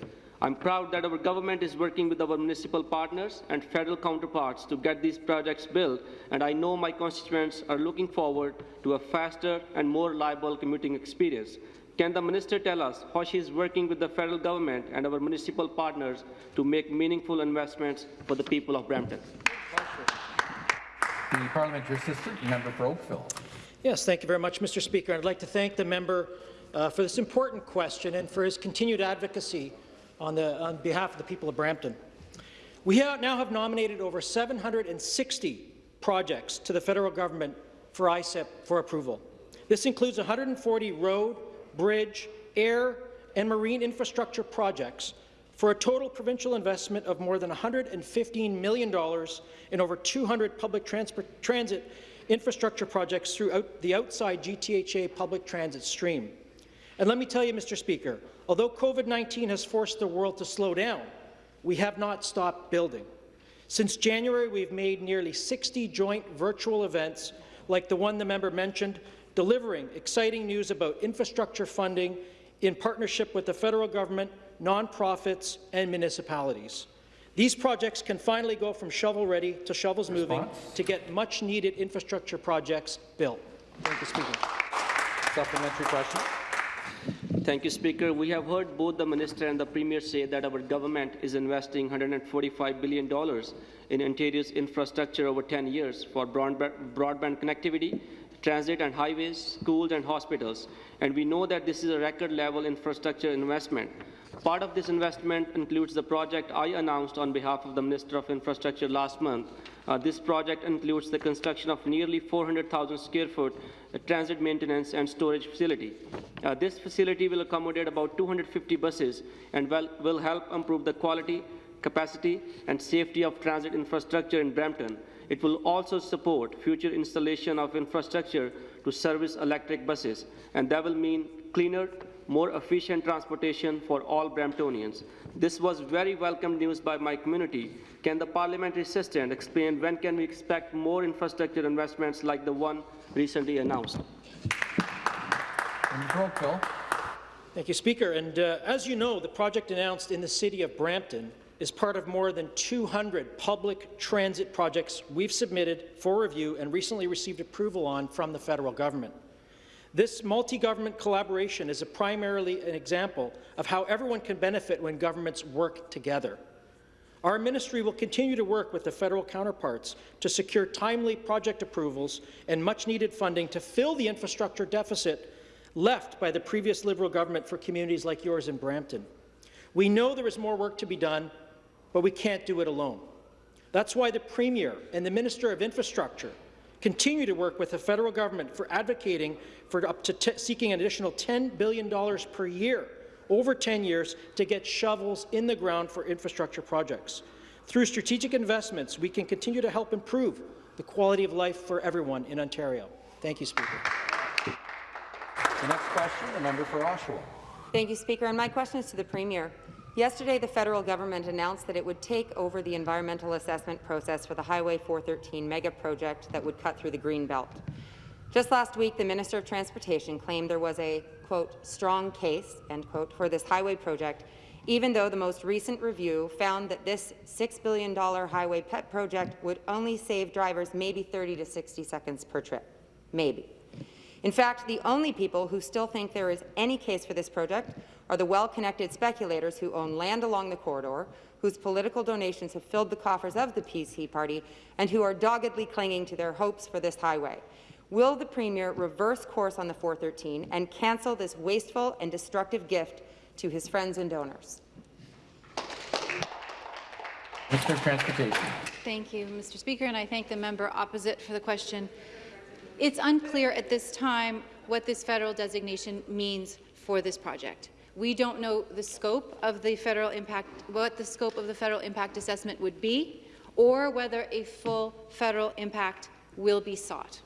I'm proud that our government is working with our municipal partners and federal counterparts to get these projects built, and I know my constituents are looking forward to a faster and more reliable commuting experience. Can the minister tell us how she is working with the federal government and our municipal partners to make meaningful investments for the people of Brampton? The parliamentary assistant, member for Oakville. Yes, thank you very much, Mr. Speaker. I'd like to thank the member uh, for this important question and for his continued advocacy on, the, on behalf of the people of Brampton. We have now have nominated over 760 projects to the federal government for ICIP for approval. This includes 140 road, bridge, air, and marine infrastructure projects for a total provincial investment of more than $115 million in over 200 public transit infrastructure projects throughout the outside GTHA public transit stream. And let me tell you, Mr. Speaker, although COVID-19 has forced the world to slow down, we have not stopped building. Since January, we've made nearly 60 joint virtual events like the one the member mentioned, delivering exciting news about infrastructure funding in partnership with the federal government, nonprofits, and municipalities. These projects can finally go from shovel-ready to shovels moving to get much-needed infrastructure projects built. Thank you, Speaker. Supplementary question. Thank you, Speaker. We have heard both the Minister and the Premier say that our government is investing $145 billion in Ontario's infrastructure over 10 years for broadband connectivity, transit and highways, schools and hospitals. And we know that this is a record-level infrastructure investment. Part of this investment includes the project I announced on behalf of the Minister of Infrastructure last month. Uh, this project includes the construction of nearly 400,000 square foot uh, transit maintenance and storage facility. Uh, this facility will accommodate about 250 buses and will, will help improve the quality, capacity and safety of transit infrastructure in Brampton. It will also support future installation of infrastructure to service electric buses, and that will mean cleaner, more efficient transportation for all Bramptonians. This was very welcome news by my community. Can the parliamentary assistant explain when can we expect more infrastructure investments like the one recently announced? Thank you, Speaker. And uh, as you know, the project announced in the city of Brampton is part of more than 200 public transit projects we've submitted for review and recently received approval on from the federal government. This multi-government collaboration is primarily an example of how everyone can benefit when governments work together. Our ministry will continue to work with the federal counterparts to secure timely project approvals and much-needed funding to fill the infrastructure deficit left by the previous Liberal government for communities like yours in Brampton. We know there is more work to be done, but we can't do it alone. That's why the Premier and the Minister of Infrastructure continue to work with the federal government for advocating for up to seeking an additional $10 billion per year over 10 years to get shovels in the ground for infrastructure projects. Through strategic investments, we can continue to help improve the quality of life for everyone in Ontario. Thank you, Speaker. The next question, the member for Oshawa. Thank you, Speaker. And my question is to the Premier. Yesterday, the federal government announced that it would take over the environmental assessment process for the Highway 413 mega project that would cut through the Greenbelt. Just last week, the Minister of Transportation claimed there was a, quote, strong case, end quote, for this highway project, even though the most recent review found that this $6 billion highway pet project would only save drivers maybe 30 to 60 seconds per trip. Maybe. In fact, the only people who still think there is any case for this project are the well-connected speculators who own land along the corridor, whose political donations have filled the coffers of the PC party, and who are doggedly clinging to their hopes for this highway. Will the Premier reverse course on the 413 and cancel this wasteful and destructive gift to his friends and donors? Minister of Transportation. Thank you, Mr. Speaker, and I thank the member opposite for the question. It's unclear at this time what this federal designation means for this project. We don't know the scope of the federal impact, what the scope of the federal impact assessment would be, or whether a full federal impact will be sought.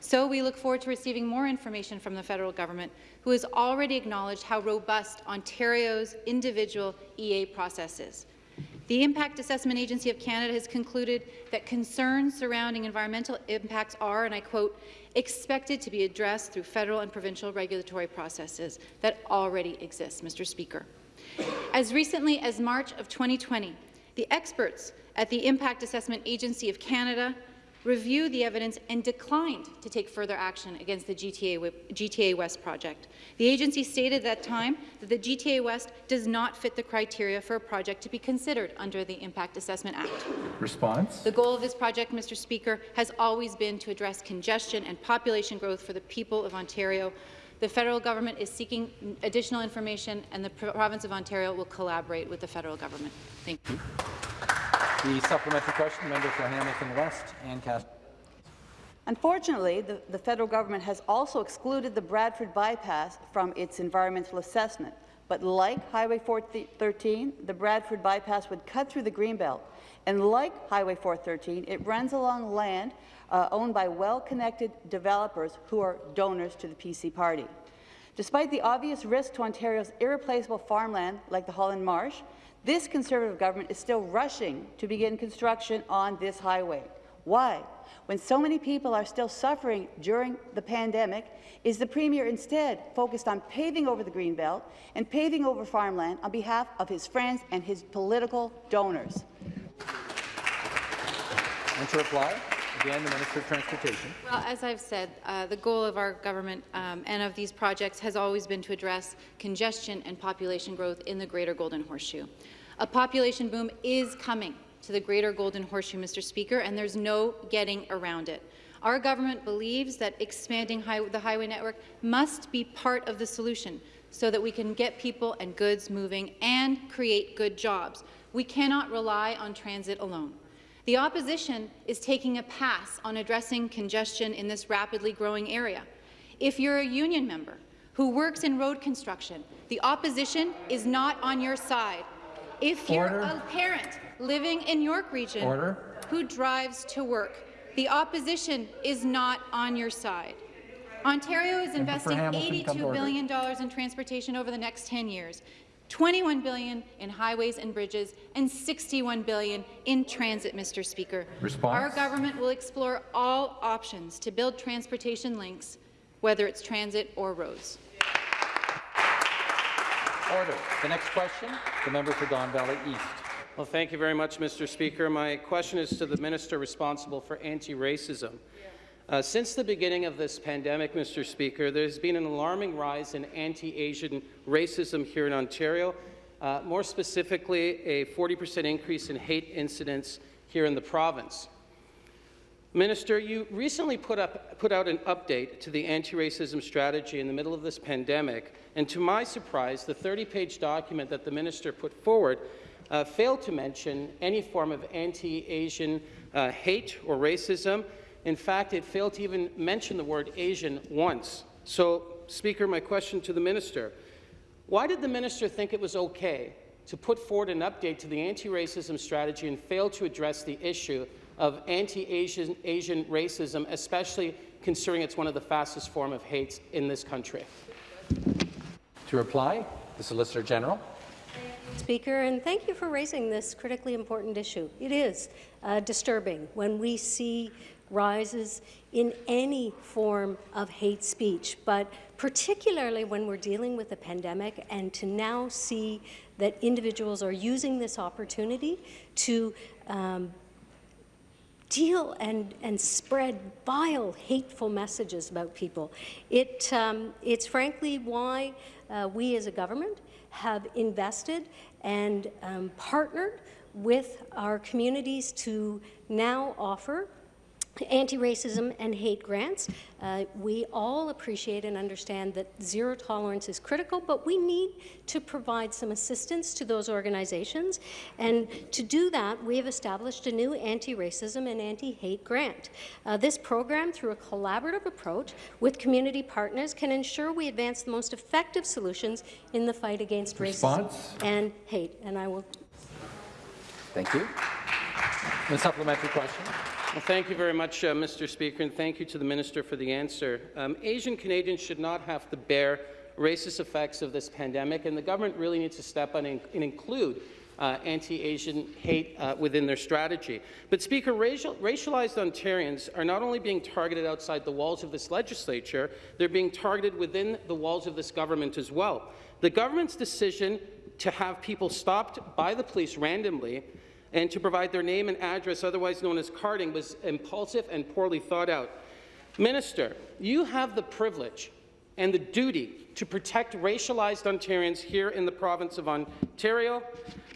So we look forward to receiving more information from the federal government, who has already acknowledged how robust Ontario's individual EA process is. The Impact Assessment Agency of Canada has concluded that concerns surrounding environmental impacts are, and I quote, expected to be addressed through federal and provincial regulatory processes that already exist, Mr. Speaker. As recently as March of 2020, the experts at the Impact Assessment Agency of Canada reviewed the evidence and declined to take further action against the GTA, GTA West project. The agency stated at that time that the GTA West does not fit the criteria for a project to be considered under the Impact Assessment Act. Response? The goal of this project, Mr. Speaker, has always been to address congestion and population growth for the people of Ontario. The federal government is seeking additional information, and the province of Ontario will collaborate with the federal government. Thank you. The supplementary question, member for Hamilton West, Ann. Unfortunately, the, the, federal government has also excluded the Bradford bypass from its environmental assessment. But like Highway 413, the Bradford bypass would cut through the Greenbelt. And like Highway 413, it runs along land uh, owned by well-connected developers who are donors to the PC party. Despite the obvious risk to Ontario's irreplaceable farmland like the Holland Marsh, this Conservative government is still rushing to begin construction on this highway. Why? When so many people are still suffering during the pandemic, is the Premier instead focused on paving over the Greenbelt and paving over farmland on behalf of his friends and his political donors? And to reply, again, the Minister of Transportation. Well, as I've said, uh, the goal of our government um, and of these projects has always been to address congestion and population growth in the Greater Golden Horseshoe. A population boom is coming to the Greater Golden Horseshoe, Mr. Speaker, and there's no getting around it. Our government believes that expanding high the highway network must be part of the solution so that we can get people and goods moving and create good jobs. We cannot rely on transit alone. The opposition is taking a pass on addressing congestion in this rapidly growing area. If you're a union member who works in road construction, the opposition is not on your side. If you're a parent living in York Region Order. who drives to work, the opposition is not on your side. Ontario is investing Hamilton, come to $82 order. billion dollars in transportation over the next 10 years, 21 billion in highways and bridges, and 61 billion in transit, Mr. Speaker. Response. Our government will explore all options to build transportation links, whether it's transit or roads. Order. The next question, the member for Don Valley East. Well, thank you very much, Mr. Speaker. My question is to the minister responsible for anti-racism. Uh, since the beginning of this pandemic, Mr. Speaker, there's been an alarming rise in anti-Asian racism here in Ontario. Uh, more specifically, a 40% increase in hate incidents here in the province. Minister, you recently put, up, put out an update to the anti-racism strategy in the middle of this pandemic, and to my surprise, the 30-page document that the minister put forward uh, failed to mention any form of anti-Asian uh, hate or racism. In fact, it failed to even mention the word Asian once. So, Speaker, my question to the minister, why did the minister think it was okay to put forward an update to the anti-racism strategy and fail to address the issue of anti-Asian Asian racism, especially considering it's one of the fastest form of hate in this country? To reply, the Solicitor General. Speaker, and thank you for raising this critically important issue. It is uh, disturbing when we see rises in any form of hate speech, but particularly when we're dealing with a pandemic and to now see that individuals are using this opportunity to um, deal and, and spread vile, hateful messages about people. It, um, it's frankly why uh, we as a government have invested and um, partnered with our communities to now offer anti-racism and hate grants. Uh, we all appreciate and understand that zero tolerance is critical, but we need to provide some assistance to those organizations. And to do that, we have established a new anti-racism and anti-hate grant. Uh, this program, through a collaborative approach with community partners, can ensure we advance the most effective solutions in the fight against Response. racism and hate. And I will Thank you. The supplementary question. Well, thank you very much, uh, Mr. Speaker, and thank you to the Minister for the answer. Um, Asian Canadians should not have to bear racist effects of this pandemic, and the government really needs to step on and, and include uh, anti-Asian hate uh, within their strategy. But, Speaker, racial, racialized Ontarians are not only being targeted outside the walls of this legislature, they're being targeted within the walls of this government as well. The government's decision to have people stopped by the police randomly and to provide their name and address, otherwise known as carding, was impulsive and poorly thought out. Minister, you have the privilege and the duty to protect racialized Ontarians here in the province of Ontario.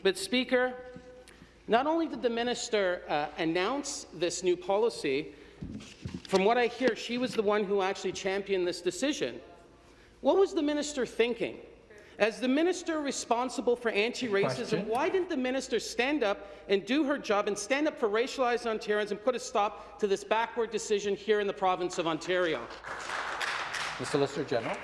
But, Speaker, not only did the minister uh, announce this new policy, from what I hear, she was the one who actually championed this decision. What was the minister thinking? As the minister responsible for anti-racism, why didn't the minister stand up and do her job and stand up for racialized Ontarians and put a stop to this backward decision here in the province of Ontario? The Solicitor General.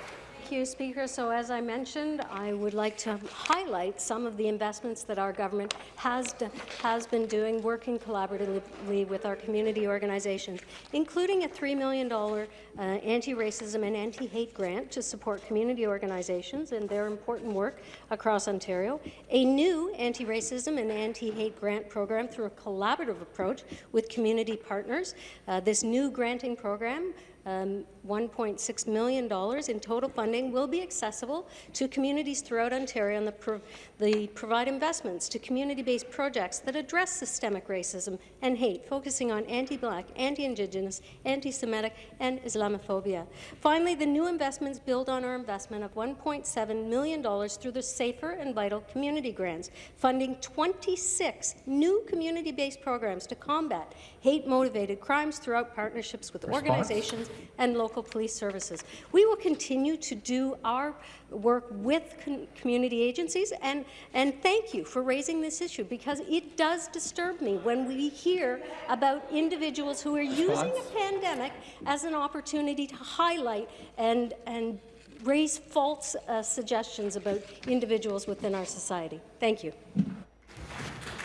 Thank you, Speaker. So as I mentioned, I would like to highlight some of the investments that our government has, has been doing, working collaboratively with our community organizations, including a $3 million uh, anti-racism and anti-hate grant to support community organizations and their important work across Ontario, a new anti-racism and anti-hate grant program through a collaborative approach with community partners. Uh, this new granting program um, $1.6 million in total funding will be accessible to communities throughout Ontario and the, pro the provide investments to community-based projects that address systemic racism and hate, focusing on anti-Black, anti-Indigenous, anti-Semitic, and Islamophobia. Finally, the new investments build on our investment of $1.7 million through the Safer and Vital Community Grants, funding 26 new community-based programs to combat hate-motivated crimes throughout partnerships with Response. organizations and local police services. We will continue to do our work with community agencies, and, and thank you for raising this issue, because it does disturb me when we hear about individuals who are using a pandemic as an opportunity to highlight and, and raise false uh, suggestions about individuals within our society. Thank you.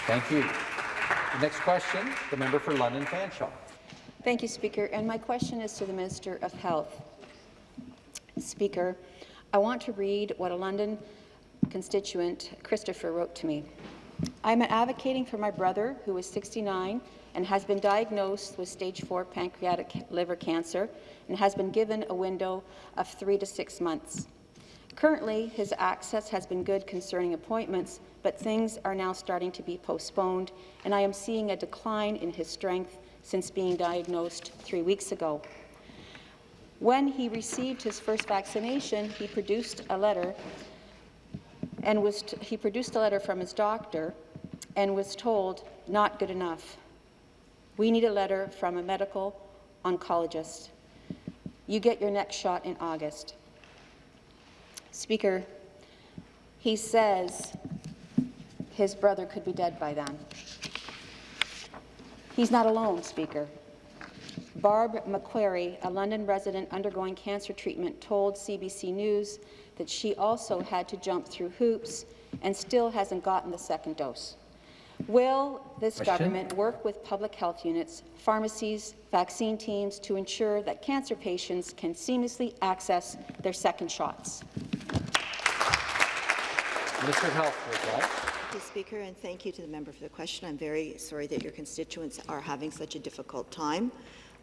Thank you. The next question, the member for London Fanshawe. Thank you, Speaker. And my question is to the Minister of Health. Speaker, I want to read what a London constituent, Christopher, wrote to me. I'm advocating for my brother, who is 69 and has been diagnosed with stage 4 pancreatic liver cancer and has been given a window of three to six months. Currently, his access has been good concerning appointments, but things are now starting to be postponed, and I am seeing a decline in his strength since being diagnosed three weeks ago. When he received his first vaccination, he produced a letter and was he produced a letter from his doctor and was told, not good enough. We need a letter from a medical oncologist. You get your next shot in August. Speaker, he says his brother could be dead by then. He's not alone, Speaker. Barb McQuarrie, a London resident undergoing cancer treatment, told CBC News that she also had to jump through hoops and still hasn't gotten the second dose. Will this Question? government work with public health units, pharmacies, vaccine teams to ensure that cancer patients can seamlessly access their second shots? Minister of Health, you, Speaker, and thank you to the member for the question. I'm very sorry that your constituents are having such a difficult time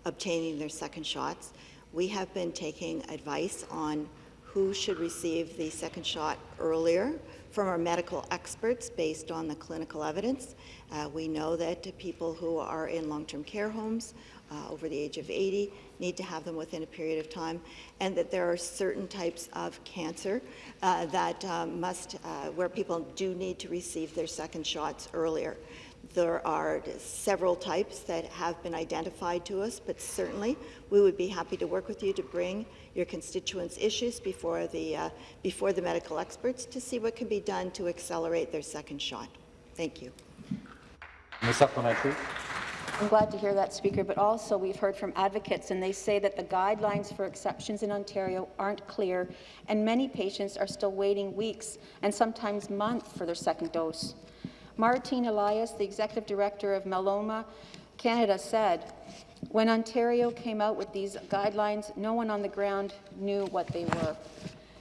obtaining their second shots. We have been taking advice on who should receive the second shot earlier from our medical experts based on the clinical evidence. Uh, we know that people who are in long-term care homes uh, over the age of 80 need to have them within a period of time, and that there are certain types of cancer uh, that um, must, uh, where people do need to receive their second shots earlier. There are several types that have been identified to us, but certainly we would be happy to work with you to bring your constituents' issues before the, uh, before the medical experts to see what can be done to accelerate their second shot. Thank you. The supplementary. I'm glad to hear that, Speaker, but also we've heard from advocates, and they say that the guidelines for exceptions in Ontario aren't clear, and many patients are still waiting weeks and sometimes months for their second dose. Martine Elias, the Executive Director of Myeloma Canada, said, when Ontario came out with these guidelines, no one on the ground knew what they were.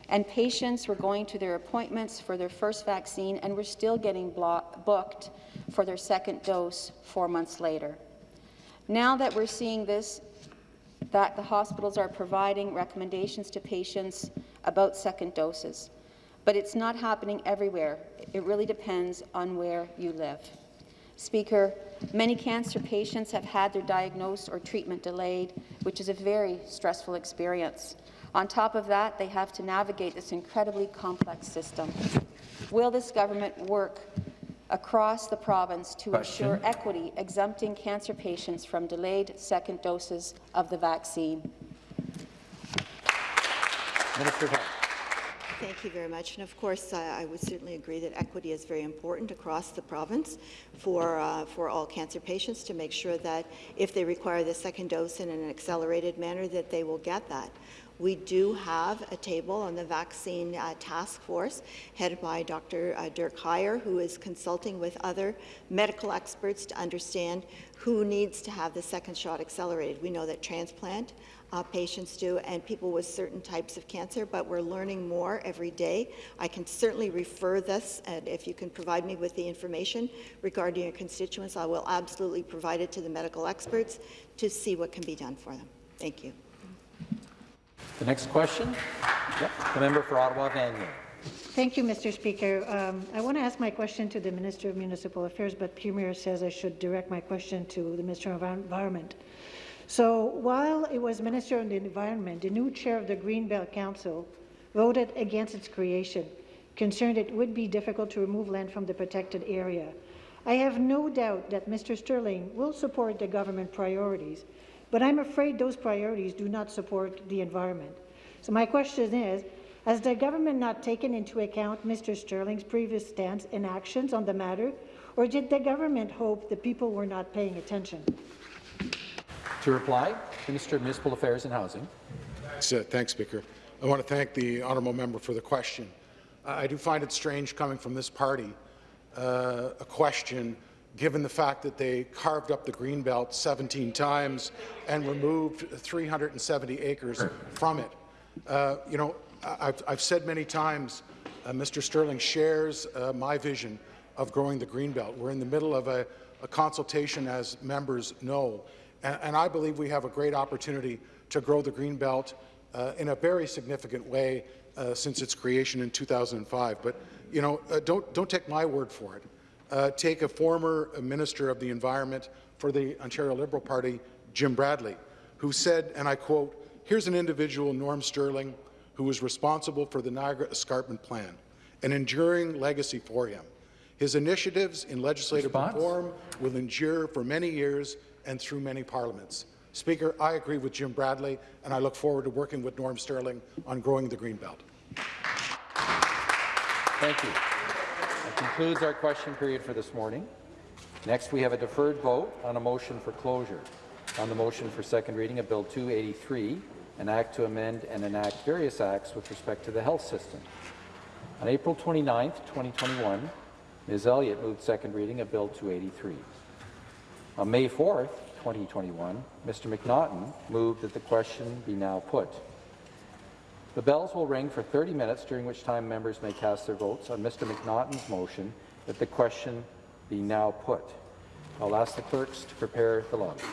And patients were going to their appointments for their first vaccine and were still getting booked for their second dose four months later. Now that we're seeing this, that the hospitals are providing recommendations to patients about second doses. But it's not happening everywhere. It really depends on where you live. Speaker, many cancer patients have had their diagnosis or treatment delayed, which is a very stressful experience. On top of that, they have to navigate this incredibly complex system. Will this government work across the province to Question. ensure equity, exempting cancer patients from delayed second doses of the vaccine? Minister. Thank you very much. And of course, I I would certainly agree that equity is very important across the province for, uh, for all cancer patients to make sure that if they require the second dose in an accelerated manner, that they will get that. We do have a table on the vaccine uh, task force headed by Dr. uh, Dirk Huyer, who is consulting with other medical experts to understand who needs to have the second shot accelerated. We know that transplant uh, patients do and people with certain types of cancer, but we're learning more every day. I can certainly refer this, and if you can provide me with the information regarding your constituents, I will absolutely provide it to the medical experts to see what can be done for them. Thank you. The next question, yep, the member for Ottawa Vanier. Thank you, Mr. Speaker. Um, I want to ask my question to the Minister of Municipal Affairs, but Premier says I should direct my question to the Minister of Environment. So while it was Minister of the Environment, the new chair of the Greenbelt Council voted against its creation, concerned it would be difficult to remove land from the protected area. I have no doubt that Mr. Sterling will support the government priorities, but I'm afraid those priorities do not support the environment. So my question is, has the government not taken into account Mr. Sterling's previous stance and actions on the matter, or did the government hope the people were not paying attention? To reply, Minister of Municipal Affairs and Housing. Thanks, uh, thanks, Speaker. I want to thank the honourable member for the question. I I do find it strange coming from this party, uh, a question given the fact that they carved up the Greenbelt 17 times and removed 370 acres from it. Uh, you know, I've, I've said many times, uh, Mr. Sterling shares uh, my vision of growing the Greenbelt. We're in the middle of a, a consultation, as members know, and, and I believe we have a great opportunity to grow the Greenbelt uh, in a very significant way uh, since its creation in 2005. But you know, uh, don't don't take my word for it. Uh, take a former Minister of the Environment for the Ontario Liberal Party, Jim Bradley, who said, and I quote, "Here's an individual, Norm Sterling, who was responsible for the Niagara Escarpment Plan, an enduring legacy for him. His initiatives in legislative Response? reform will endure for many years and through many parliaments." Speaker, I agree with Jim Bradley, and I look forward to working with Norm Sterling on growing the Greenbelt. Thank you. Concludes our question period for this morning. Next, we have a deferred vote on a motion for closure. On the motion for second reading of Bill 283, an act to amend and enact various acts with respect to the health system. On April 29, 2021, Ms. Elliott moved second reading of Bill 283. On May 4, 2021, Mr. McNaughton moved that the question be now put. The bells will ring for 30 minutes, during which time members may cast their votes on Mr. McNaughton's motion that the question be now put. I'll ask the clerks to prepare the lobbies.